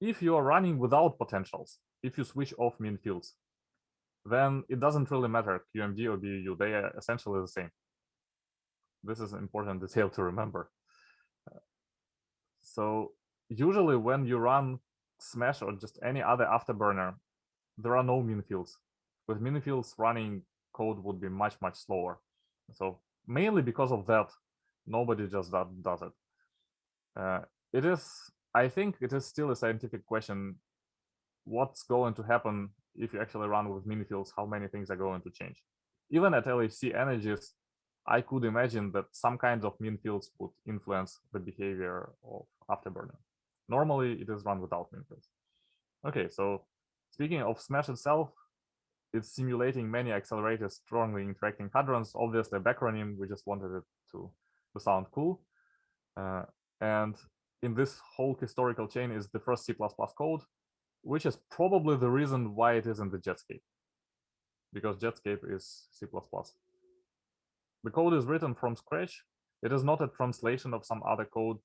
If you are running without potentials, if you switch off mean fields, then it doesn't really matter QMD or BUU, they are essentially the same. This is an important detail to remember. So usually when you run Smash or just any other afterburner, there are no mean fields. With mean fields running code would be much, much slower. So mainly because of that, nobody just does, does it. Uh, it is, I think it is still a scientific question, what's going to happen if you actually run with mean fields, how many things are going to change. Even at LHC energies, I could imagine that some kinds of mean fields would influence the behavior of afterburner. Normally, it is run without mean fields. Okay, so speaking of Smash itself, it's simulating many accelerators strongly interacting hadrons. Obviously, a backronym, we just wanted it to, to sound cool. Uh, and in this whole historical chain is the first C++ code, which is probably the reason why it is in the Jetscape, because Jetscape is C++. The code is written from scratch. It is not a translation of some other code,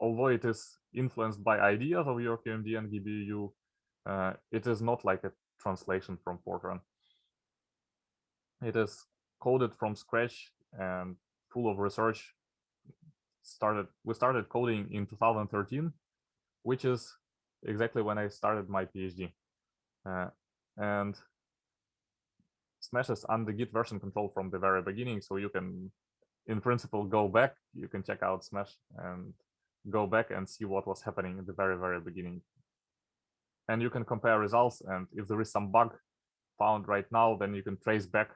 although it is influenced by ideas of UrQMD and GiBUU. Uh, it is not like a translation from Fortran. It is coded from scratch and full of research. Started we started coding in 2013, which is exactly when I started my PhD. Uh, and Smash is under Git version control from the very beginning, so you can, in principle, go back. You can check out Smash and go back and see what was happening in the very, very beginning. And you can compare results, and if there is some bug found right now, then you can trace back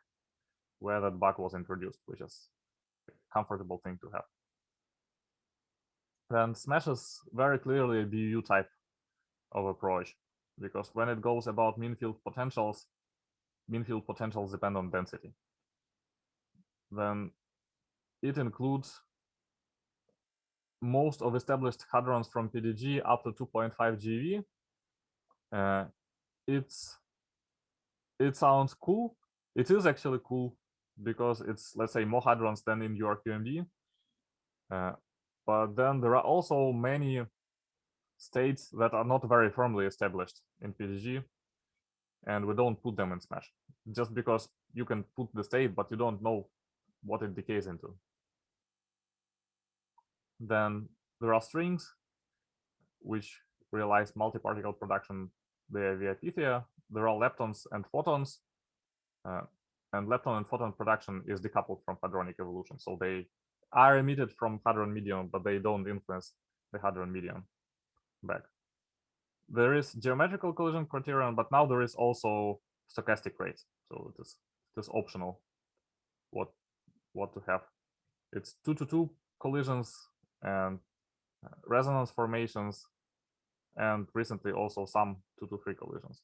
where that bug was introduced, which is a comfortable thing to have. Then Smash is very clearly a BU type of approach, because when it goes about mean field potentials, mean field potentials depend on density. Then it includes most of established hadrons from PDG up to 2.5 GeV. Uh, it's it sounds cool. It is actually cool because it's let's say more hadrons than in UrQMD. Uh, but then there are also many states that are not very firmly established in PDG, and we don't put them in Smash just because you can put the state, but you don't know what it decays into. Then there are strings, which realize multi-particle production via, via Pythia. There are leptons and photons, uh, and lepton and photon production is decoupled from hadronic evolution. So they are emitted from hadron medium, but they don't influence the hadron medium back. There is geometrical collision criterion, but now there is also stochastic rate. So it is it is optional what what to have. It's two to two collisions and uh, resonance formations, and recently also some two to three collisions.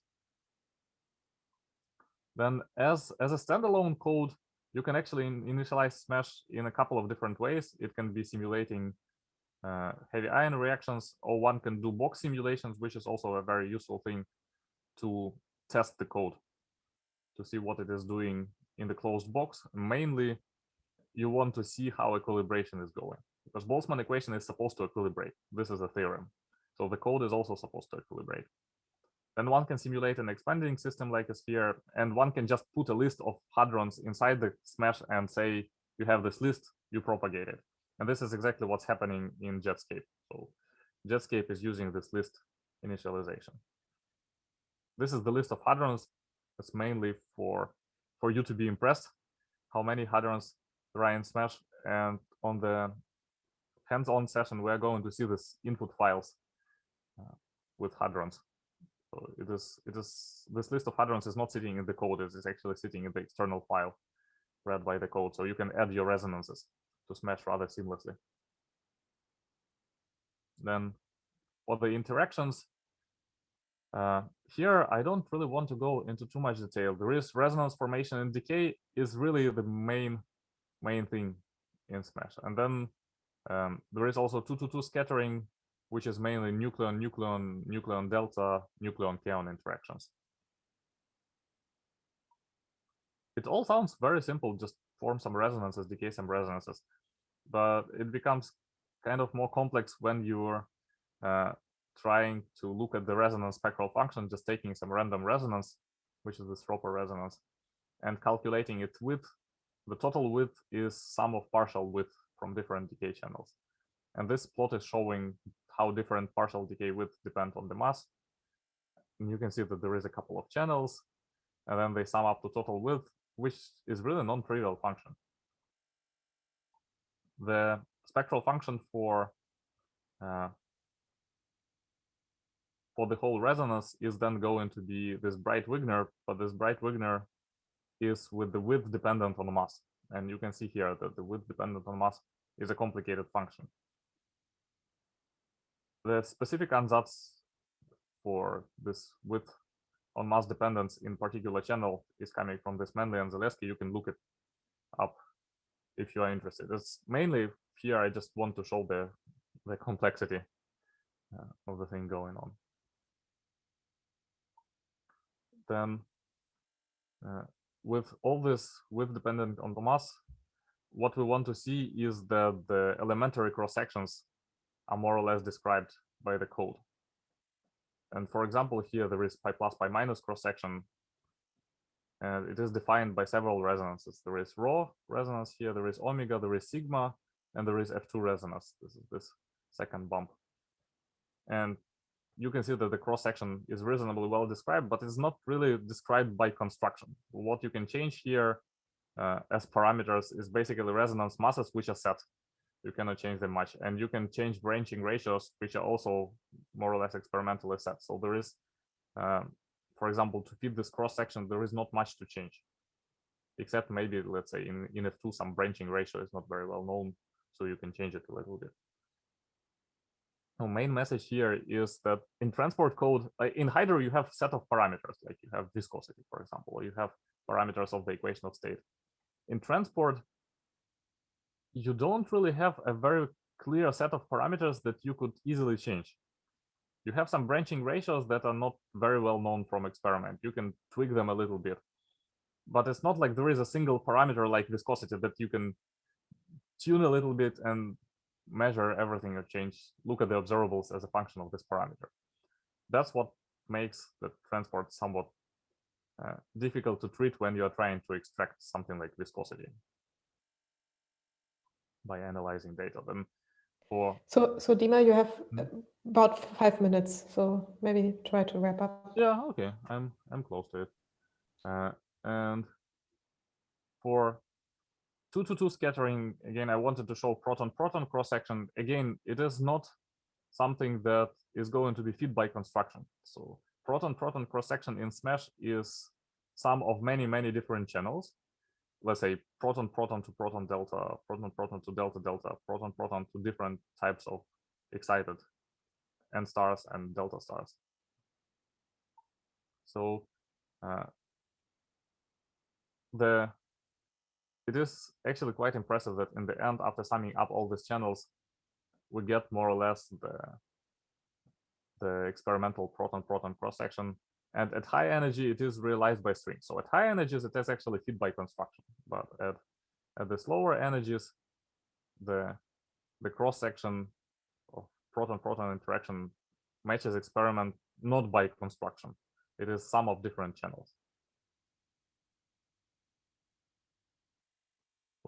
Then as as a standalone code, you can actually initialize Smash in a couple of different ways. It can be simulating uh, heavy ion reactions, or one can do box simulations, which is also a very useful thing to test the code to see what it is doing in the closed box. Mainly, you want to see how equilibration is going because Boltzmann equation is supposed to equilibrate. This is a theorem. So the code is also supposed to equilibrate. Then one can simulate an expanding system like a sphere, and one can just put a list of hadrons inside the smash and say, you have this list, you propagate it. And this is exactly what's happening in Jetscape. So Jetscape is using this list initialization. This is the list of hadrons. It's mainly for for you to be impressed how many hadrons there are in Smash. And on the hands-on session, we are going to see this input files uh, with hadrons. So it is it is this list of hadrons is not sitting in the code; it is actually sitting in the external file read by the code. So you can add your resonances to Smash rather seamlessly. Then for the interactions, uh, here I don't really want to go into too much detail. There is resonance formation and decay is really the main main thing in Smash. And then um, there is also 222 scattering, which is mainly nucleon, nucleon, nucleon delta, nucleon kaon interactions. It all sounds very simple, just form some resonances, decay some resonances, but it becomes kind of more complex when you're uh, trying to look at the resonance spectral function, just taking some random resonance, which is this Roper resonance, and calculating its width. The total width is sum of partial width from different decay channels. And this plot is showing how different partial decay width depend on the mass. And you can see that there is a couple of channels, and then they sum up to total width, which is really a non-trivial function. The spectral function for uh, for the whole resonance is then going to be this Breit-Wigner, but this Breit-Wigner is with the width dependent on the mass. And you can see here that the width dependent on mass is a complicated function. The specific ansatz for this width on mass dependence in particular channel is coming from this Manley and Saleski. You can look it up if you are interested. It's mainly here I just want to show the, the complexity uh, of the thing going on then uh, with all this with dependent on the mass, what we want to see is that the elementary cross sections are more or less described by the code. And for example, here there is pi plus pi minus cross section. And it is defined by several resonances. There is rho resonance here, there is omega, there is sigma, and there is F2 resonance. This is this second bump. And you can see that the cross section is reasonably well described, but it's not really described by construction. What you can change here uh, as parameters is basically resonance masses, which are set. You cannot change them much. And you can change branching ratios, which are also more or less experimentally set. So there is, um, for example, to fit this cross section, there is not much to change, except maybe, let's say, in, in F2, some branching ratio is not very well known. So you can change it a little bit the main message here is that in transport code, uh, in Hydro, you have set of parameters, like you have viscosity, for example, or you have parameters of the equation of state. In transport, you don't really have a very clear set of parameters that you could easily change. You have some branching ratios that are not very well known from experiment. You can tweak them a little bit, but it's not like there is a single parameter like viscosity that you can tune a little bit and measure everything or change, look at the observables as a function of this parameter. That's what makes the transport somewhat uh, difficult to treat when you're trying to extract something like viscosity by analyzing data. Then for so so Dima, you have Hmm? about five minutes, so maybe try to wrap up. yeah, okay, I'm I'm close to it. Uh, and for 2 to 2 scattering, again, I wanted to show proton-proton cross-section. Again, it is not something that is going to be fit by construction. So proton-proton cross-section in SMASH is sum of many, many different channels. Let's say proton-proton to proton-delta, proton-proton to delta-delta, proton-proton to different types of excited N stars and delta stars. So uh, the it is actually quite impressive that in the end, after summing up all these channels, we get more or less the, the experimental proton-proton cross-section. And at high energy, it is realized by string. So at high energies, it is actually fit by construction. But at, at the slower energies, the, the cross-section of proton-proton interaction matches experiment not by construction. It is sum of different channels.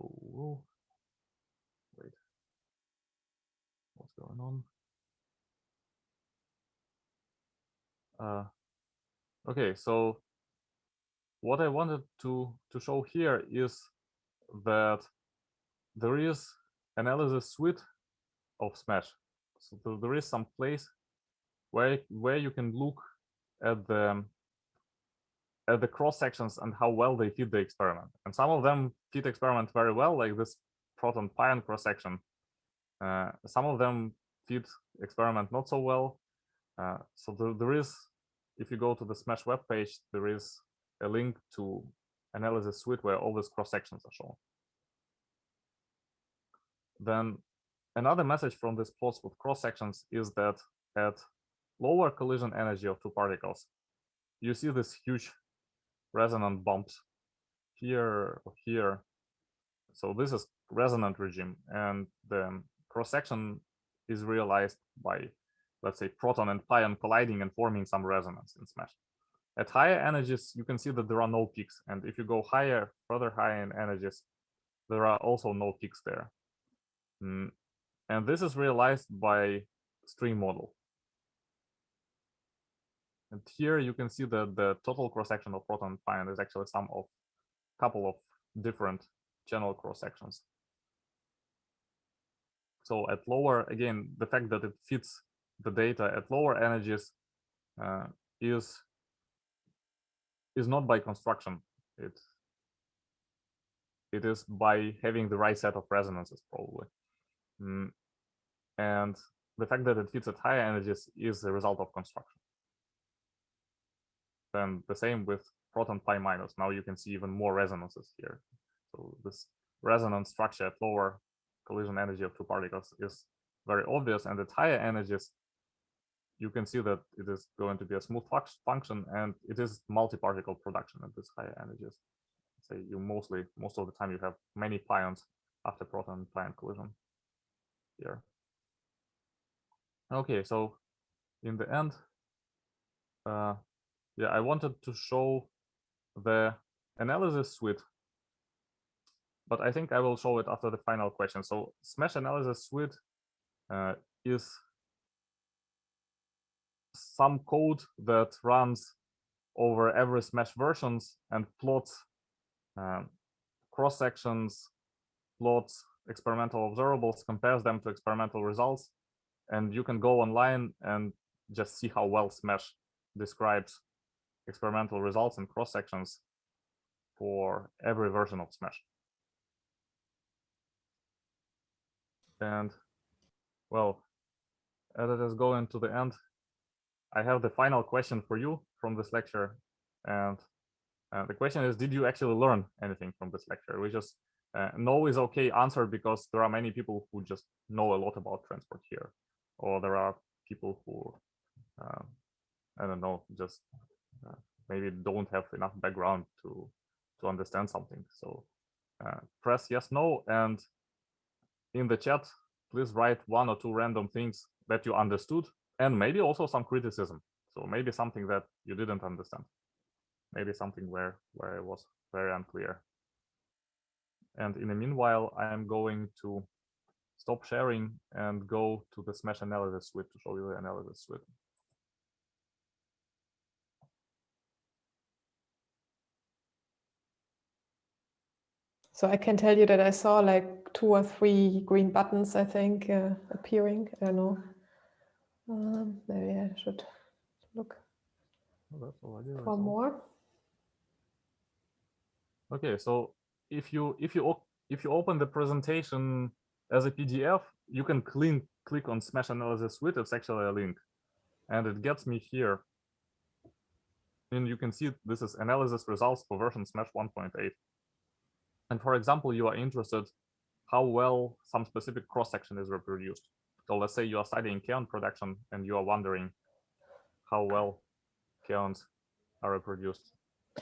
Oh, wait. What's going on? Uh, okay, so what I wanted to to show here is that there is analysis suite of Smash. So there is some place where where you can look at the at the cross sections and how well they fit the experiment. And some of them fit experiment very well, like this proton pion cross section. Uh, some of them fit experiment not so well. Uh, so there, there is, if you go to the Smash web page, there is a link to analysis suite where all these cross sections are shown. Then another message from this plots with cross sections is that at lower collision energy of two particles, you see this huge resonant bumps here or here. So this is resonant regime and the cross section is realized by, let's say, proton and pion colliding and forming some resonance in SMASH. At higher energies, you can see that there are no peaks. And if you go higher, further higher in energies, there are also no peaks there. Mm, And this is realized by string model. And here you can see that the total cross section of proton pion is actually sum of a couple of different channel cross sections. So at lower, again, the fact that it fits the data at lower energies uh, is is not by construction. It it is by having the right set of resonances probably. Mm, And the fact that it fits at higher energies is a result of construction. Then the same with proton pi minus. Now you can see even more resonances here. So this resonance structure at lower collision energy of two particles is very obvious. And at higher energies, you can see that it is going to be a smooth function and it is multi-particle production at this higher energies. Say you mostly, most of the time you have many pions after proton pion collision here. Okay, so in the end, uh, yeah, I wanted to show the analysis suite, but I think I will show it after the final question. So Smash analysis suite uh, is some code that runs over every Smash versions and plots um, cross sections, plots experimental observables, compares them to experimental results, and you can go online and just see how well Smash describes experimental results and cross sections for every version of Smash. And well, as it is going to the end, I have the final question for you from this lecture. And uh, the question is, did you actually learn anything from this lecture? We just uh, no is okay answer because there are many people who just know a lot about transport here, or there are people who, uh, I don't know, just uh, maybe don't have enough background to to understand something. So uh, press yes, no, and in the chat, please write one or two random things that you understood, and maybe also some criticism. So maybe something that you didn't understand, maybe something where where it was very unclear. And in the meanwhile, I am going to stop sharing and go to the Smash analysis suite to show you the analysis suite. So I can tell you that I saw like two or three green buttons, I think, uh, appearing. I don't know. Um, maybe I should look already for more. Okay, so if you if you if you open the presentation as a PDF, you can click click on Smash Analysis Suite. It's actually a link, and it gets me here. And you can see this is analysis results for version Smash 1.8. And for example, you are interested how well some specific cross section is reproduced. So let's say you are studying kaon production and you are wondering how well kaons are reproduced.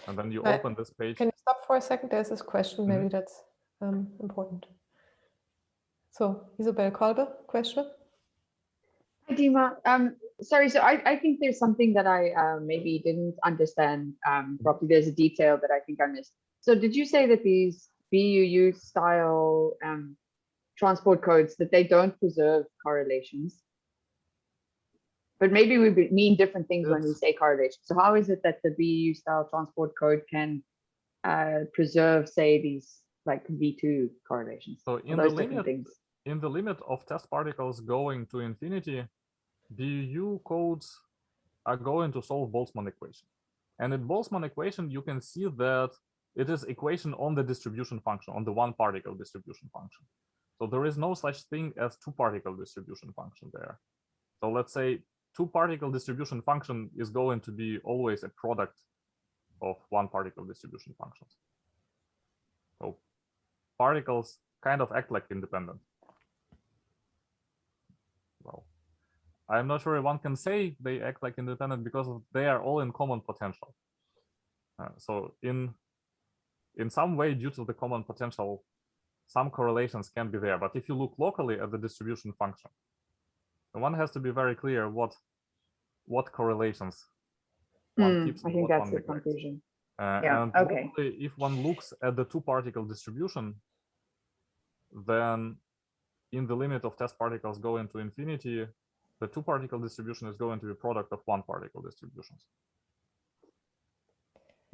And then you Right. open this page. Can you stop for a second? There's this question. Mhm. Maybe that's um, important. So Isabel Kolbe, question? Hi, Dima. Um, sorry, so I, I think there's something that I uh, maybe didn't understand um, properly. There's a detail that I think I missed. So did you say that these BUU style um, transport codes, that they don't preserve correlations? but maybe we mean different things when we say correlation. So how is it that the BU style transport code can uh, preserve, say, these like V2 correlations? So in the limit, in the limit of test particles going to infinity, BU codes are going to solve Boltzmann equation. And in Boltzmann equation, you can see that it is equation on the distribution function, on the one particle distribution function. So there is no such thing as two particle distribution function there. So let's say two particle distribution function is going to be always a product of one particle distribution functions. So particles kind of act like independent. Well, I'm not sure one can say they act like independent because they are all in common potential. Uh, so in in some way, due to the common potential, some correlations can be there. But if you look locally at the distribution function, one has to be very clear what what correlations one Hmm, keeps I think that's the conclusion. Uh, Yeah, and okay. if one looks at the two particle distribution, then in the limit of test particles going to infinity, the two particle distribution is going to be product of one particle distributions.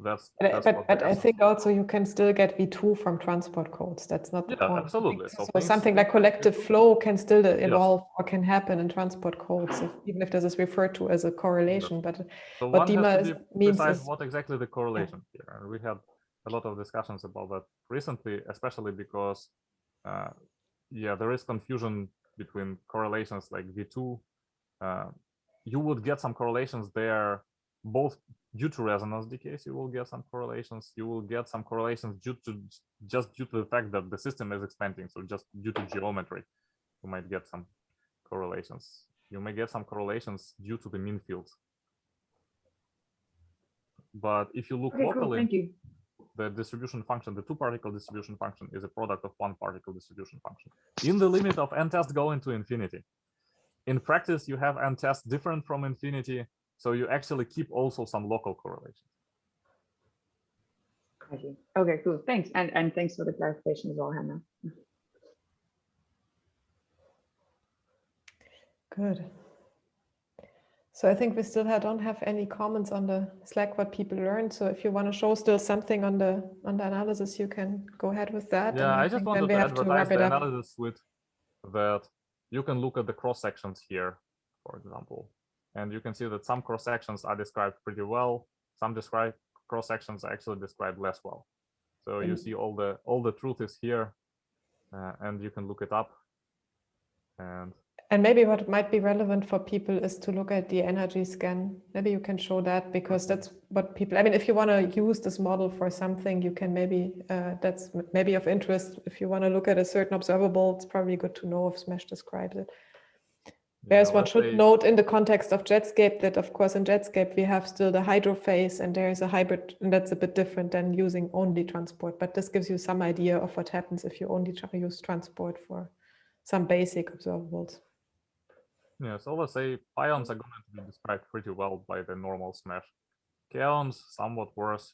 That's, But, I- that's but, but I think also you can still get V2 from transport codes. That's not the Yeah, point. Absolutely. So, So so something like collective flow can still Yes. evolve or can happen in transport codes, if, even if this is referred to as a correlation. But So what Dima is- means is- what exactly the correlation here. And we had a lot of discussions about that recently, especially because, uh, yeah, there is confusion between correlations like V2. Uh, you would get some correlations there, both due to resonance decays, you will get some correlations. You will get some correlations due to just due to the fact that the system is expanding. So just due to geometry, you might get some correlations. You may get some correlations due to the mean fields. But if you look Okay, cool, locally, thank you. the distribution function, the two particle distribution function is a product of one particle distribution function. In the limit of n test going to infinity. In practice, you have n tests different from infinity, so you actually keep also some local correlations. I see. Okay, cool, thanks. And, and thanks for the clarification as well, Hannah. Good. So I think we still don't have any comments on the Slack what people learned. So if you want to show still something on the on the analysis, you can go ahead with that. Yeah, and I just wanted we to have to advertise wrap it the up. analysis with that you can look at the cross sections here, for example, and you can see that some cross sections are described pretty well. Some describe cross sections are actually described less well. So you see all the all the truth is here, uh, and you can look it up. And And maybe what might be relevant for people is to look at the energy scan. Maybe you can show that because that's what people, I mean, if you want to use this model for something, you can maybe, uh, that's maybe of interest. If you want to look at a certain observable, it's probably good to know if Smash describes it. Whereas yeah, one should say- note in the context of Jetscape that, of course, in Jetscape, we have still the hydro phase and there is a hybrid, and that's a bit different than using only transport. But this gives you some idea of what happens if you only try- use transport for some basic observables. Yeah, so let's say pions are going to be described pretty well by the normal smash. Kaons somewhat worse.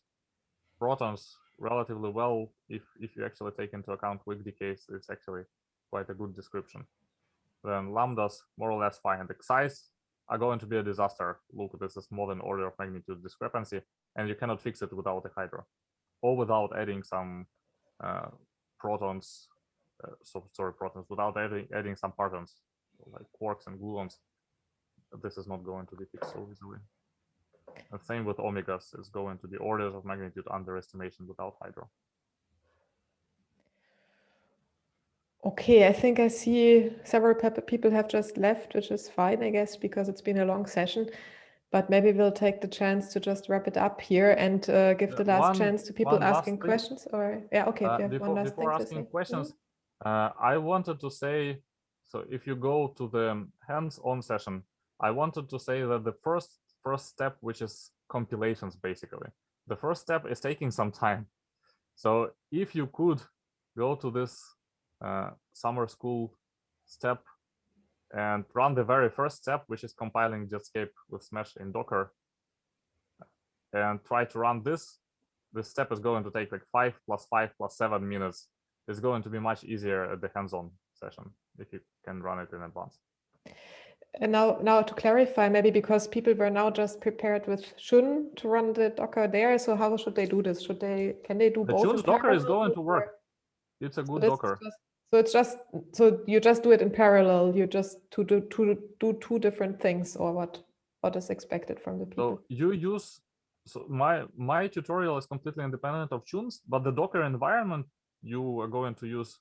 Protons relatively well if if you actually take into account weak decays, it's actually quite a good description. Then lambdas more or less fine. The xi's are going to be a disaster. Look, this is more than order of magnitude discrepancy, and you cannot fix it without a hydro, or without adding some uh, protons. Uh, so sorry, protons without adding adding some partons like quarks and gluons, this is not going to be fixed so easily. The same with omegas is going to be orders of magnitude underestimation without hydro. Okay, I think I see several people have just left, which is fine, I guess, because it's been a long session. But maybe we'll take the chance to just wrap it up here and uh, give the Uh, last one- chance to people asking thing. questions. Or yeah, okay, Uh, have before one last before asking say. Mhm. questions, uh, I wanted to say, so if you go to the hands-on session, I wanted to say that the first first step, which is compilations, basically, the first step is taking some time. So if you could go to this Uh, summer school step and run the very first step, which is compiling Jetscape with Smash in Docker, and try to run this, this step is going to take like five plus five plus seven minutes. It's going to be much easier at the hands-on session if you can run it in advance. And now, now to clarify, maybe because people were now just prepared with Chun to run the Docker there. So how should they do this? Should they, can they do The both? Chun's Docker is going to work. It's a good is Docker. just- So it's just, so you just do it in parallel. You just to do, to do two different things or what, what is expected from the people? So you use so my my tutorial is completely independent of Chun's, but the Docker environment you are going to use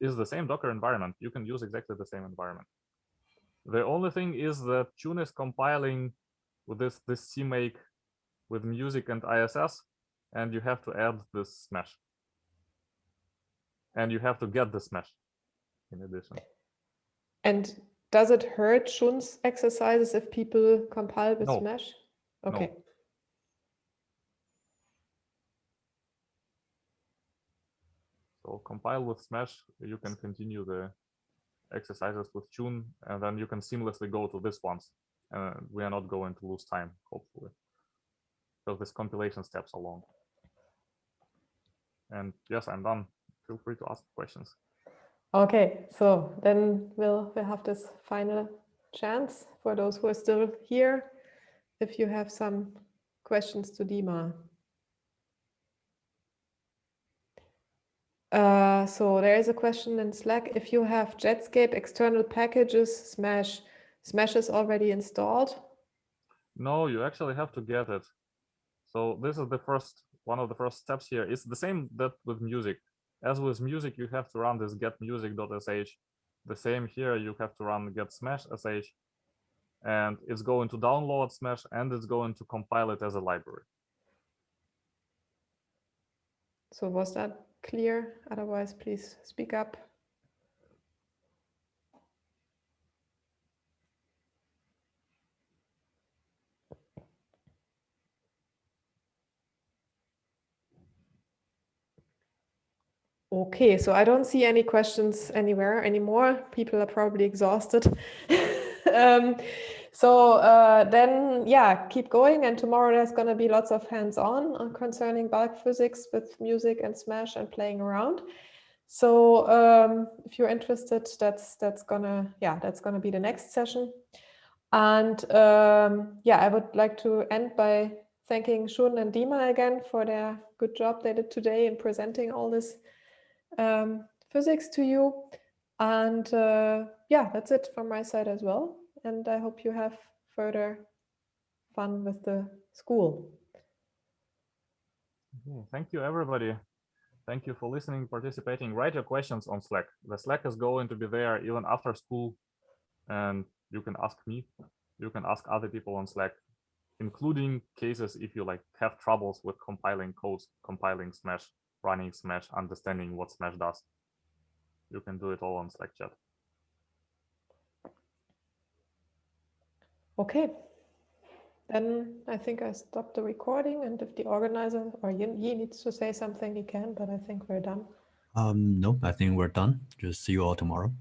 is the same Docker environment. You can use exactly the same environment. The only thing is that Chun is compiling with this this CMake with music and ISS, and you have to add this smash. And you have to get the smash in addition. And does it hurt Chun's exercises if people compile with No. Smash? No. Okay. So compile with Smash, you can continue the exercises with Chun, and then you can seamlessly go to this ones. Uh, we are not going to lose time, hopefully. Because this compilation steps are long. And yes, I'm done. Feel free to ask questions. Okay, so then we'll we'll have this final chance for those who are still here. If you have some questions to Dima. Uh, so there is a question in Slack. If you have Jetscape external packages, Smash, Smash is already installed. No, you actually have to get it. So this is the first one of the first steps here. It's the same that with music. As with music, you have to run this getMusic.sh. The same here, you have to run get smash sh. And it's going to download smash and it's going to compile it as a library. So was that clear? Otherwise, please speak up. Okay, so I don't see any questions anywhere anymore. People are probably exhausted. um, so uh, then, yeah, keep going. And tomorrow there's going to be lots of hands-on concerning bulk physics with music and Smash and playing around. So um, if you're interested, that's that's gonna yeah that's gonna be the next session. And um, yeah, I would like to end by thanking Chun and Dima again for their good job they did today in presenting all this um, physics to you. And uh, yeah, that's it from my side as well. And I hope you have further fun with the school. Okay, Thank you, everybody. Thank you for listening, participating. Write your questions on Slack. The Slack is going to be there even after school. And you can ask me, you can ask other people on Slack, including cases if you like have troubles with compiling codes, compiling Smash, running Smash, understanding what Smash does. You can do it all on Slack chat. Okay. Then I think I stop the recording and if the organizer or Yi Yi needs to say something, he can, but I think we're done. Um, nope, I think we're done. Just see you all tomorrow.